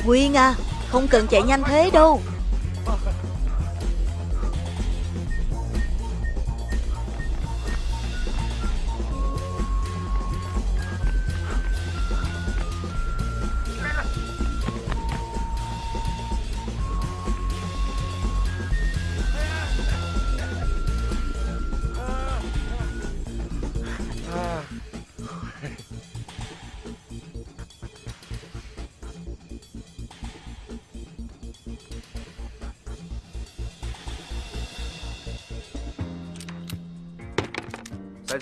Quyên à Không cần chạy nhanh thế đâu.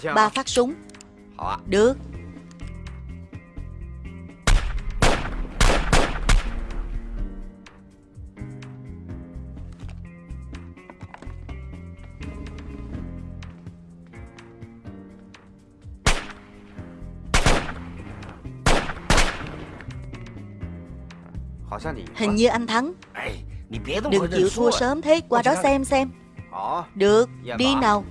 Ba phát súng. Được. Hình như anh thắng. Đừng chịu thua sớm thế Qua đó xem xem. Được, đi nào.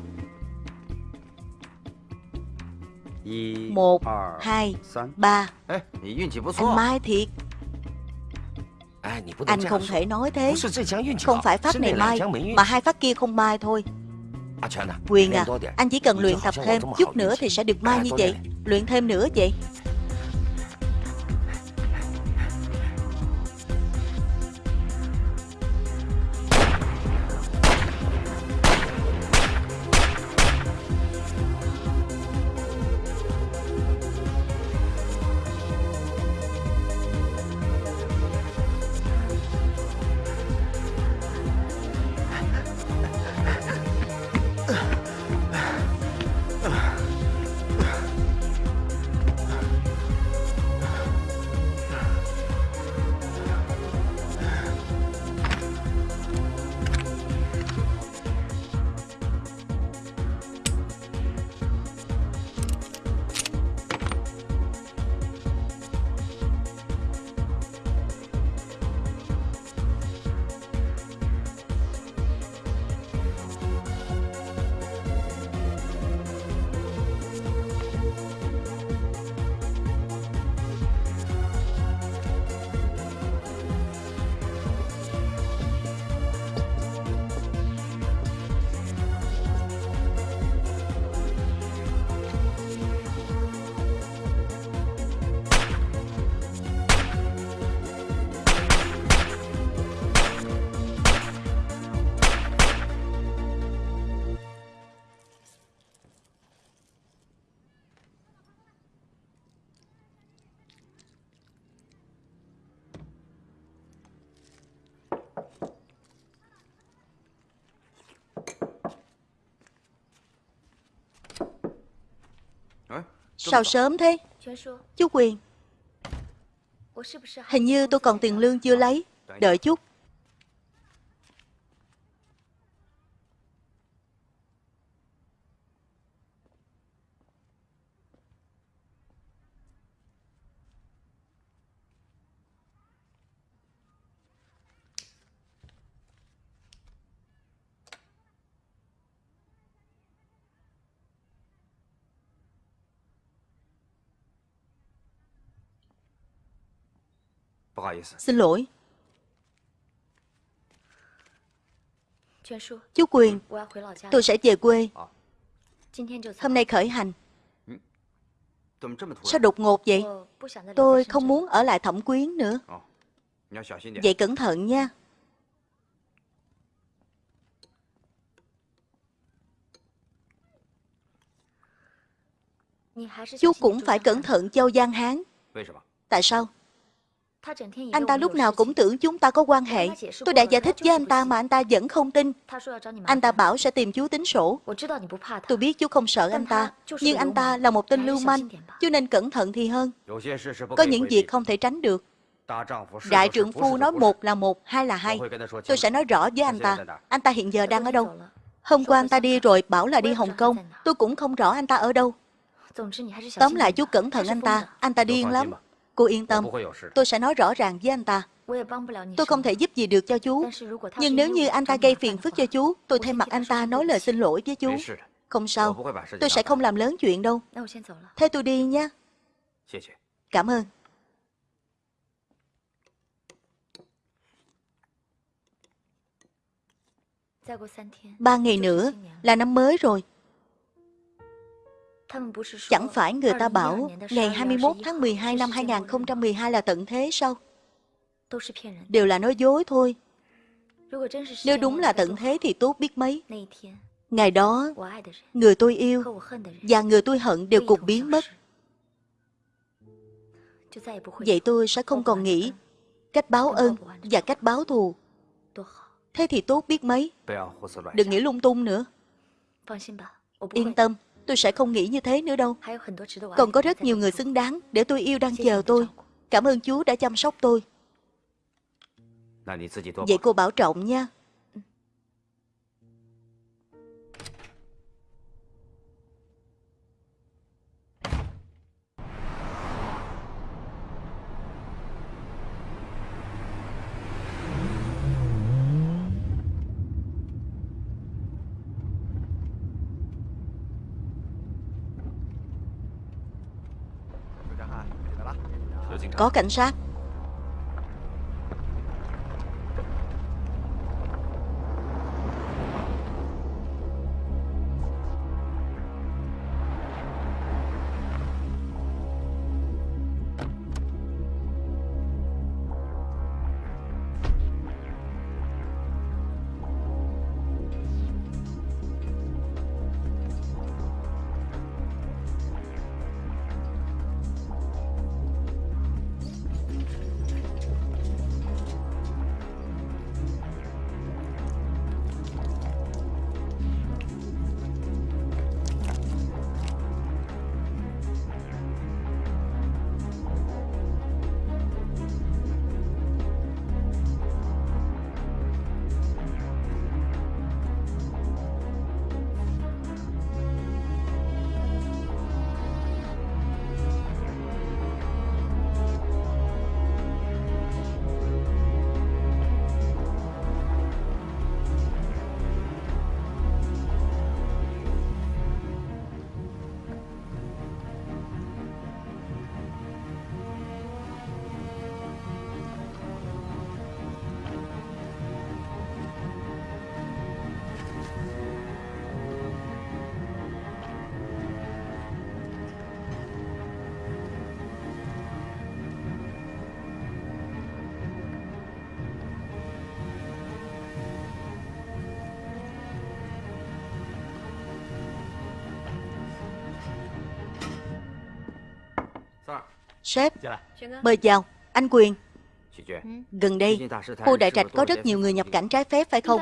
Một, hai, ba. Anh Mai thiệt. Anh không thể nói thế. Không phải pháp này mai Mà hai phát kia không mai thôi. Quyền à Anh chỉ cần luyện tập thêm Chút nữa thì sẽ được mai như vậy. Luyện thêm nữa vậy. Sao sớm thế? Chú Quyền Hình như tôi còn tiền lương chưa lấy. Đợi chút Xin lỗi. Chú Quyền Tôi sẽ về quê. Hôm nay khởi hành. Sao đột ngột vậy? Tôi không muốn ở lại thẩm quyến nữa. Vậy cẩn thận nha. Chú cũng phải cẩn thận Châu Giang Hán. Tại sao Anh ta lúc nào cũng tưởng chúng ta có quan hệ. Tôi đã giải thích với anh ta mà anh ta vẫn không tin. Anh ta bảo sẽ tìm chú tính sổ. Tôi biết chú không sợ anh ta Nhưng anh ta là một tên lưu manh Chú nên cẩn thận thì hơn. Có những việc không thể tránh được. Đại trưởng phu nói một là một, hai là hai. Tôi sẽ nói rõ với anh ta. Anh ta hiện giờ đang ở đâu? Hôm qua anh ta đi rồi bảo là đi Hồng Kông. Tôi cũng không rõ anh ta ở đâu. Tóm lại chú cẩn thận anh ta. Anh ta điên lắm Cô yên tâm. Tôi sẽ nói rõ ràng với anh ta. Tôi không thể giúp gì được cho chú. Nhưng nếu như anh ta gây phiền phức cho chú Tôi thay mặt anh ta nói lời xin lỗi với chú. Không sao. Tôi sẽ không làm lớn chuyện đâu. Thế tôi đi nha. Cảm ơn. Ba ngày nữa là năm mới rồi Chẳng phải người ta bảo ngày 21 tháng 12 năm 2012 là tận thế sao? Đều là nói dối thôi. Nếu đúng là tận thế thì tốt biết mấy. Ngày đó, người tôi yêu và người tôi hận đều cùng biến mất. Vậy tôi sẽ không còn nghĩ cách báo ơn và cách báo thù. Thế thì tốt biết mấy. Đừng nghĩ lung tung nữa. Yên tâm, tôi sẽ không nghĩ như thế nữa đâu. Còn có rất nhiều người xứng đáng để tôi yêu đang chờ tôi. Cảm ơn chú đã chăm sóc tôi. Vậy cô bảo trọng nha. Có cảnh sát. Sếp, mời chào, anh Quyền. Gần đây, khu Đại Trạch có rất nhiều người nhập cảnh trái phép phải không?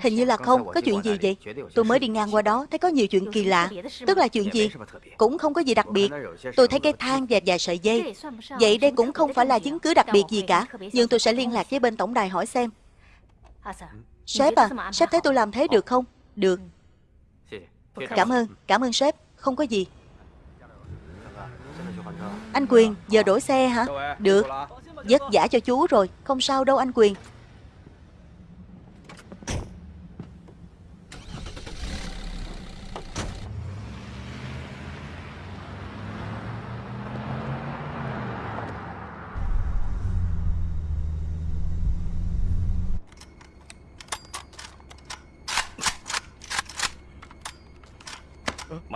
Hình như là không, có chuyện gì vậy? Tôi mới đi ngang qua đó, thấy có nhiều chuyện kỳ lạ. Tức là chuyện gì? Cũng không có gì đặc biệt. Tôi thấy cái thang và vài sợi dây. Vậy đây cũng không phải là chứng cứ đặc biệt gì cả Nhưng tôi sẽ liên lạc với bên tổng đài hỏi xem. Sếp à, sếp thấy tôi làm thế được không? Được. Cảm ơn, cảm ơn sếp. Không có gì anh Quyền, giờ đổi xe hả? Được. Vất vả cho chú rồi. Không sao đâu anh Quyền.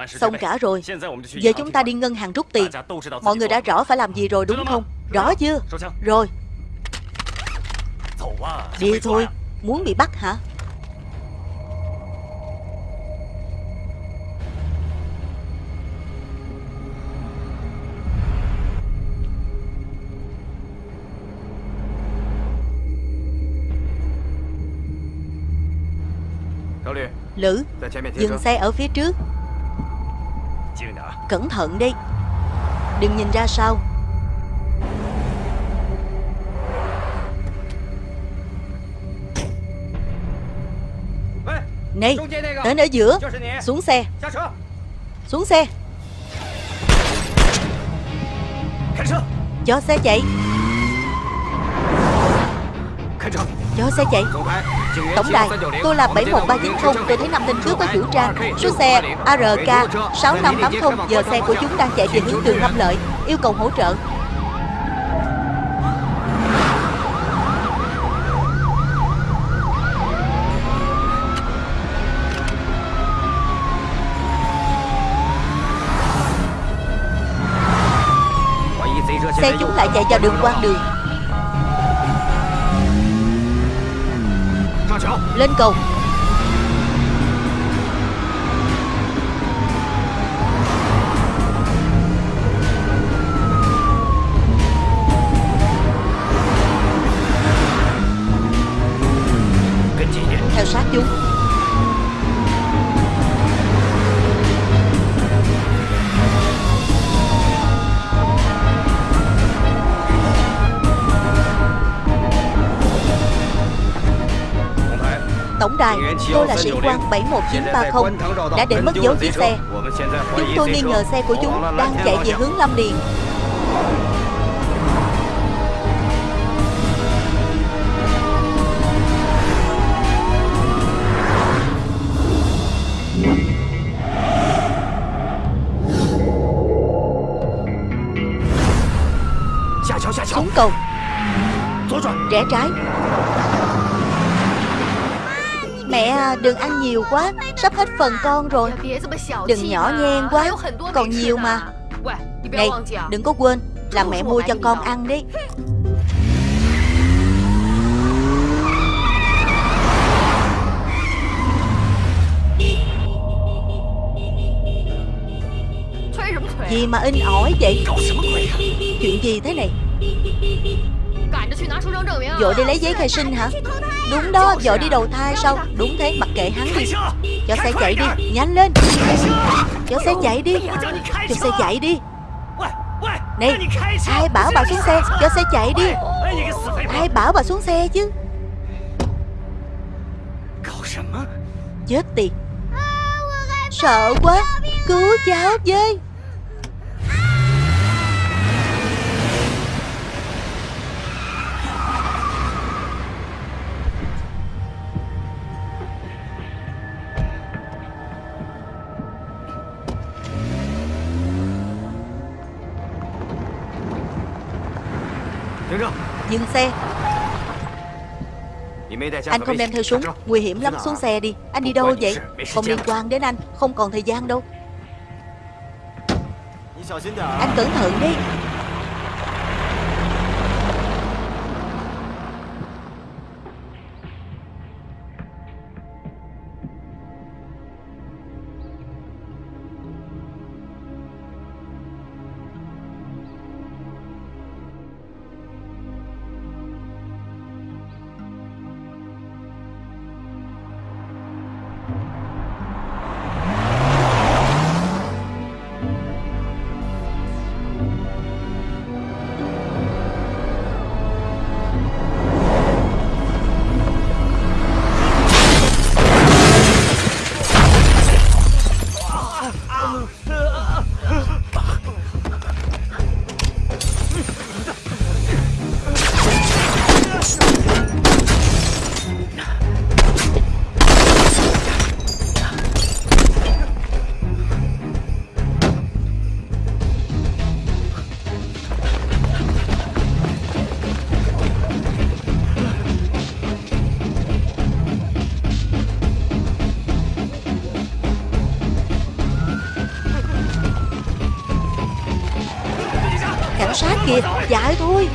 Xong cả rồi。Giờ chúng ta đi ngân hàng rút tiền。Mọi người đã rõ phải làm gì rồi đúng không? Rõ chưa? Rồi Đi thôi. Muốn bị bắt hả? Lữ Dừng xe ở phía trước Cẩn thận đi. Đừng nhìn ra sau Này Tên ở giữa. Xuống xe. Xuống xe. Cho xe chạy cho xe chạy. Tổng đài Tôi là 71390 Tôi thấy năm tên cướp có chủ trang. Số xe ARK 6580 Giờ xe của chúng đang chạy về hướng đường Lâm Lợi Yêu cầu hỗ trợ. Xe chúng lại chạy vào đường quan đường Lên cầu. Tôi là sĩ quan 71930 Đã để mất dấu chiếc xe. Chúng tôi nghi ngờ xe của chúng đang chạy về hướng Lâm Điền. Xuống cầu. Rẽ trái. Mẹ à, đừng ăn nhiều quá. Sắp hết phần con rồi. Đừng nhỏ nhen quá. Còn nhiều mà. Này, đừng có quên Là mẹ mua cho con ăn đi. Gì mà in ỏi vậy? Chuyện gì thế này? Vội đi lấy giấy khai sinh hả? Đúng đó Vội đi đầu thai sao? Đúng thế, mặc kệ hắn đi. Cho xe chạy đi. Nhanh lên. Cho xe chạy đi. Cho xe chạy đi. Này, Ai bảo bà xuống xe? Cho xe chạy đi. Ai bảo bà xuống xe chứ? Chết tiệt. Sợ quá. Cứu cháu với. Dừng xe. Anh không đem theo súng, Nguy hiểm lắm, xuống xe đi. Anh đi đâu vậy? Không liên quan đến anh, Không còn thời gian đâu. Anh cẩn thận đi. Dại thôi.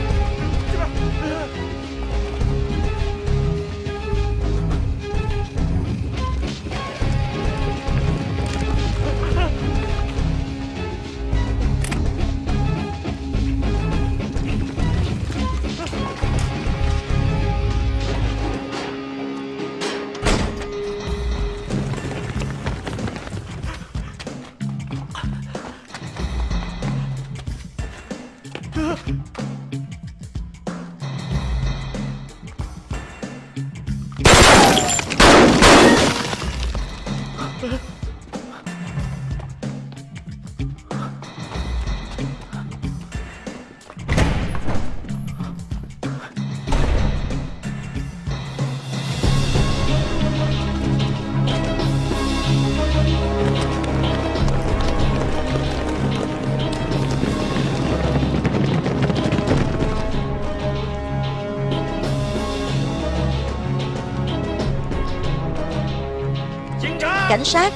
Cảnh sát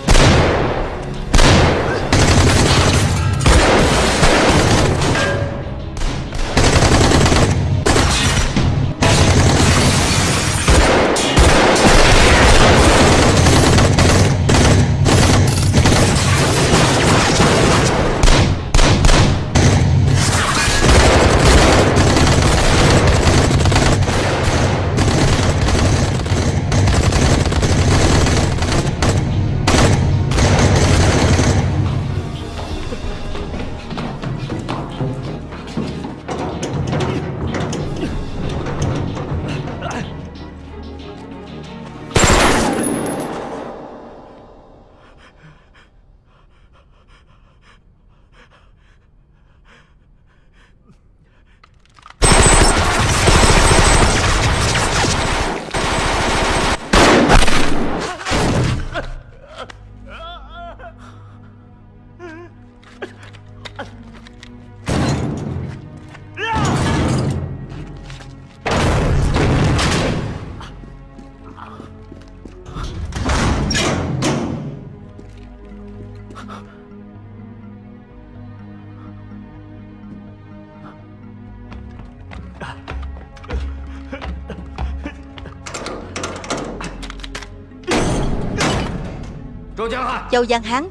Châu Giang Hán.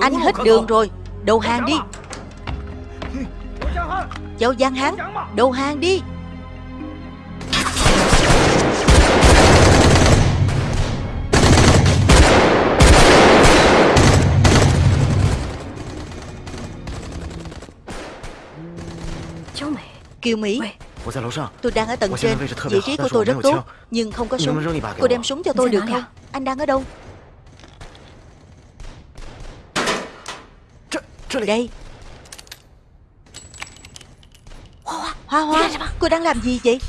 Anh hết đường rồi Đầu hàng đi. Châu Giang Hán Đầu hàng đi. Kiều Mỹ Tôi đang ở tầng trên. Vị trí của tôi rất tốt Nhưng không có súng. Cô đem súng cho tôi được không? Anh đang ở đâu Đây. Hoa Hoa Cô đang làm gì vậy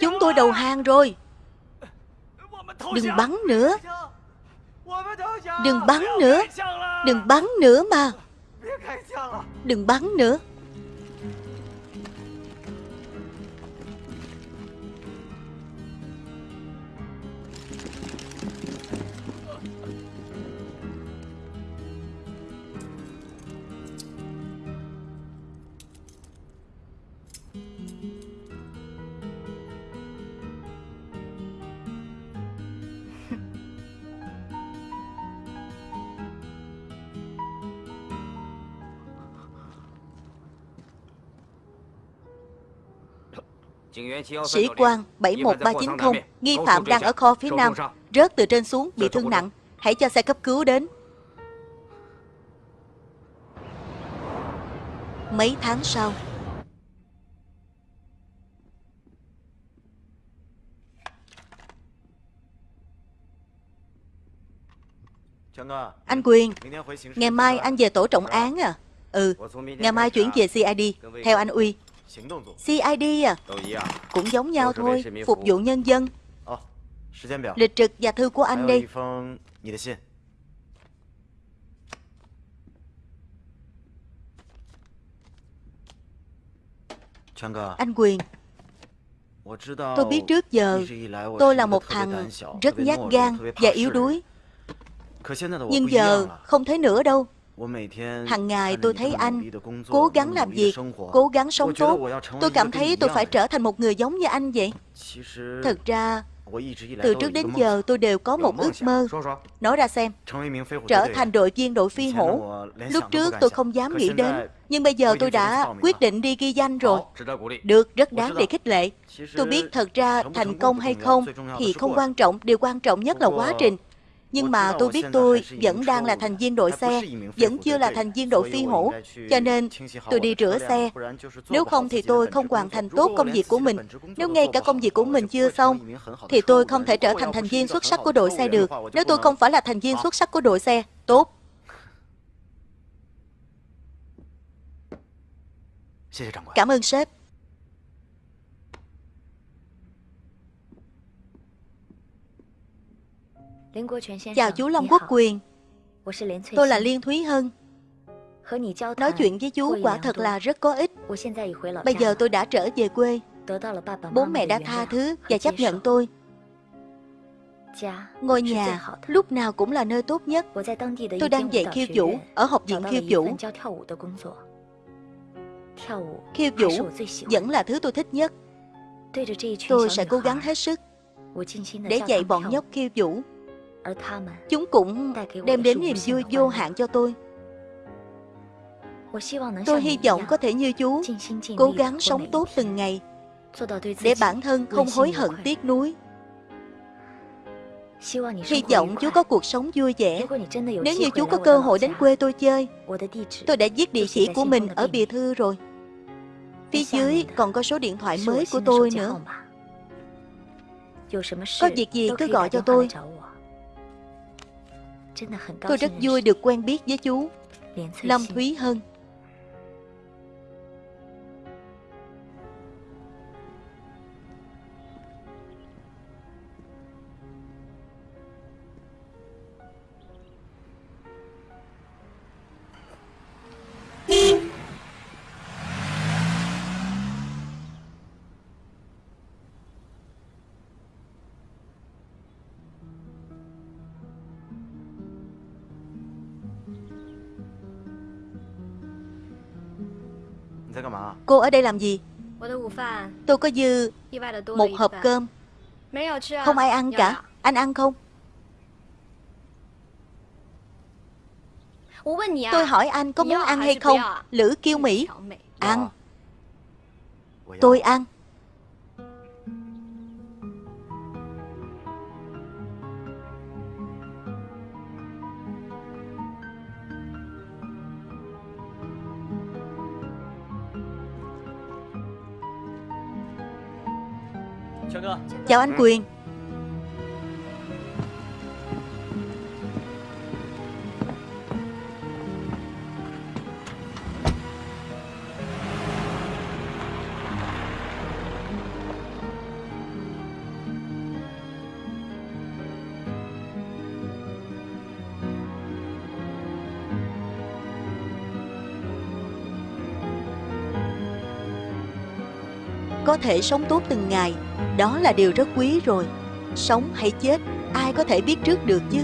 Chúng tôi đầu hàng rồi. Đừng bắn nữa. Đừng bắn nữa. Đừng bắn nữa mà. Đừng bắn nữa Sĩ quan 71390 Nghi phạm đang ở kho phía nam Rớt từ trên xuống bị thương nặng. Hãy cho xe cấp cứu đến. Mấy tháng sau. Anh Quyền Ngày mai anh về tổ trọng án à? Ừ Ngày mai chuyển về CID Theo anh Uy CID à? Cũng giống nhau thôi. Phục vụ nhân dân. Lịch trực và thư của anh đây Anh Quyền. Tôi biết trước giờ Tôi là một thằng rất nhát gan và yếu đuối. Nhưng giờ không thấy nữa đâu Hằng ngày tôi thấy anh cố gắng làm việc, cố gắng sống tốt. Tôi cảm thấy tôi phải trở thành một người giống như anh vậy. Thực ra, từ trước đến giờ tôi đều có một ước mơ. Nói ra xem, trở thành đội viên đội phi hổ. Lúc trước tôi không dám nghĩ đến, nhưng bây giờ tôi đã quyết định đi ghi danh rồi. Được, rất đáng để khích lệ. Tôi biết thật ra thành công hay không thì không quan trọng, điều quan trọng nhất là quá trình. Nhưng mà tôi biết tôi vẫn đang là thành viên đội xe, vẫn chưa là thành viên đội phi hổ, cho nên tôi đi rửa xe. Nếu không thì tôi không hoàn thành tốt công việc của mình. Nếu ngay cả công việc của mình chưa xong, thì tôi không thể trở thành thành viên xuất sắc của đội xe được. Nếu tôi không phải là thành viên xuất sắc của đội xe, tốt. Cảm ơn sếp. Chào chú Long Quốc Quyền。Tôi là Liên Thúy Hân Nói chuyện với chú quả thật là rất có ích。Bây giờ tôi đã trở về quê。Bố mẹ đã tha thứ và chấp nhận tôi。Ngôi nhà lúc nào cũng là nơi tốt nhất。Tôi đang dạy khiêu vũ Ở học viện khiêu vũ。Khiêu vũ vẫn là thứ tôi thích nhất。Tôi sẽ cố gắng hết sức Để dạy bọn nhóc khiêu vũ Chúng cũng đem đến niềm vui vô hạn cho tôi. Tôi hy vọng có thể như chú Cố gắng sống tốt từng ngày Để bản thân không hối hận tiếc nuối. Hy vọng chú có cuộc sống vui vẻ. Nếu như chú có cơ hội đến quê tôi chơi Tôi đã viết địa chỉ của mình ở bìa thư rồi. Phía dưới còn có số điện thoại mới của tôi nữa. Có việc gì cứ gọi cho tôi Tôi rất vui được quen biết với chú. Lâm Thúy Hân Cô ở đây làm gì? Tôi có dư một hộp cơm. Không ai ăn cả. Anh ăn không? Tôi hỏi anh có muốn ăn hay không? Lữ kiêu Mỹ. Ăn. Tôi ăn Chào anh Quyền. Có thể sống tốt từng ngày. Đó là điều rất quý rồi. Sống hay chết, Ai có thể biết trước được chứ?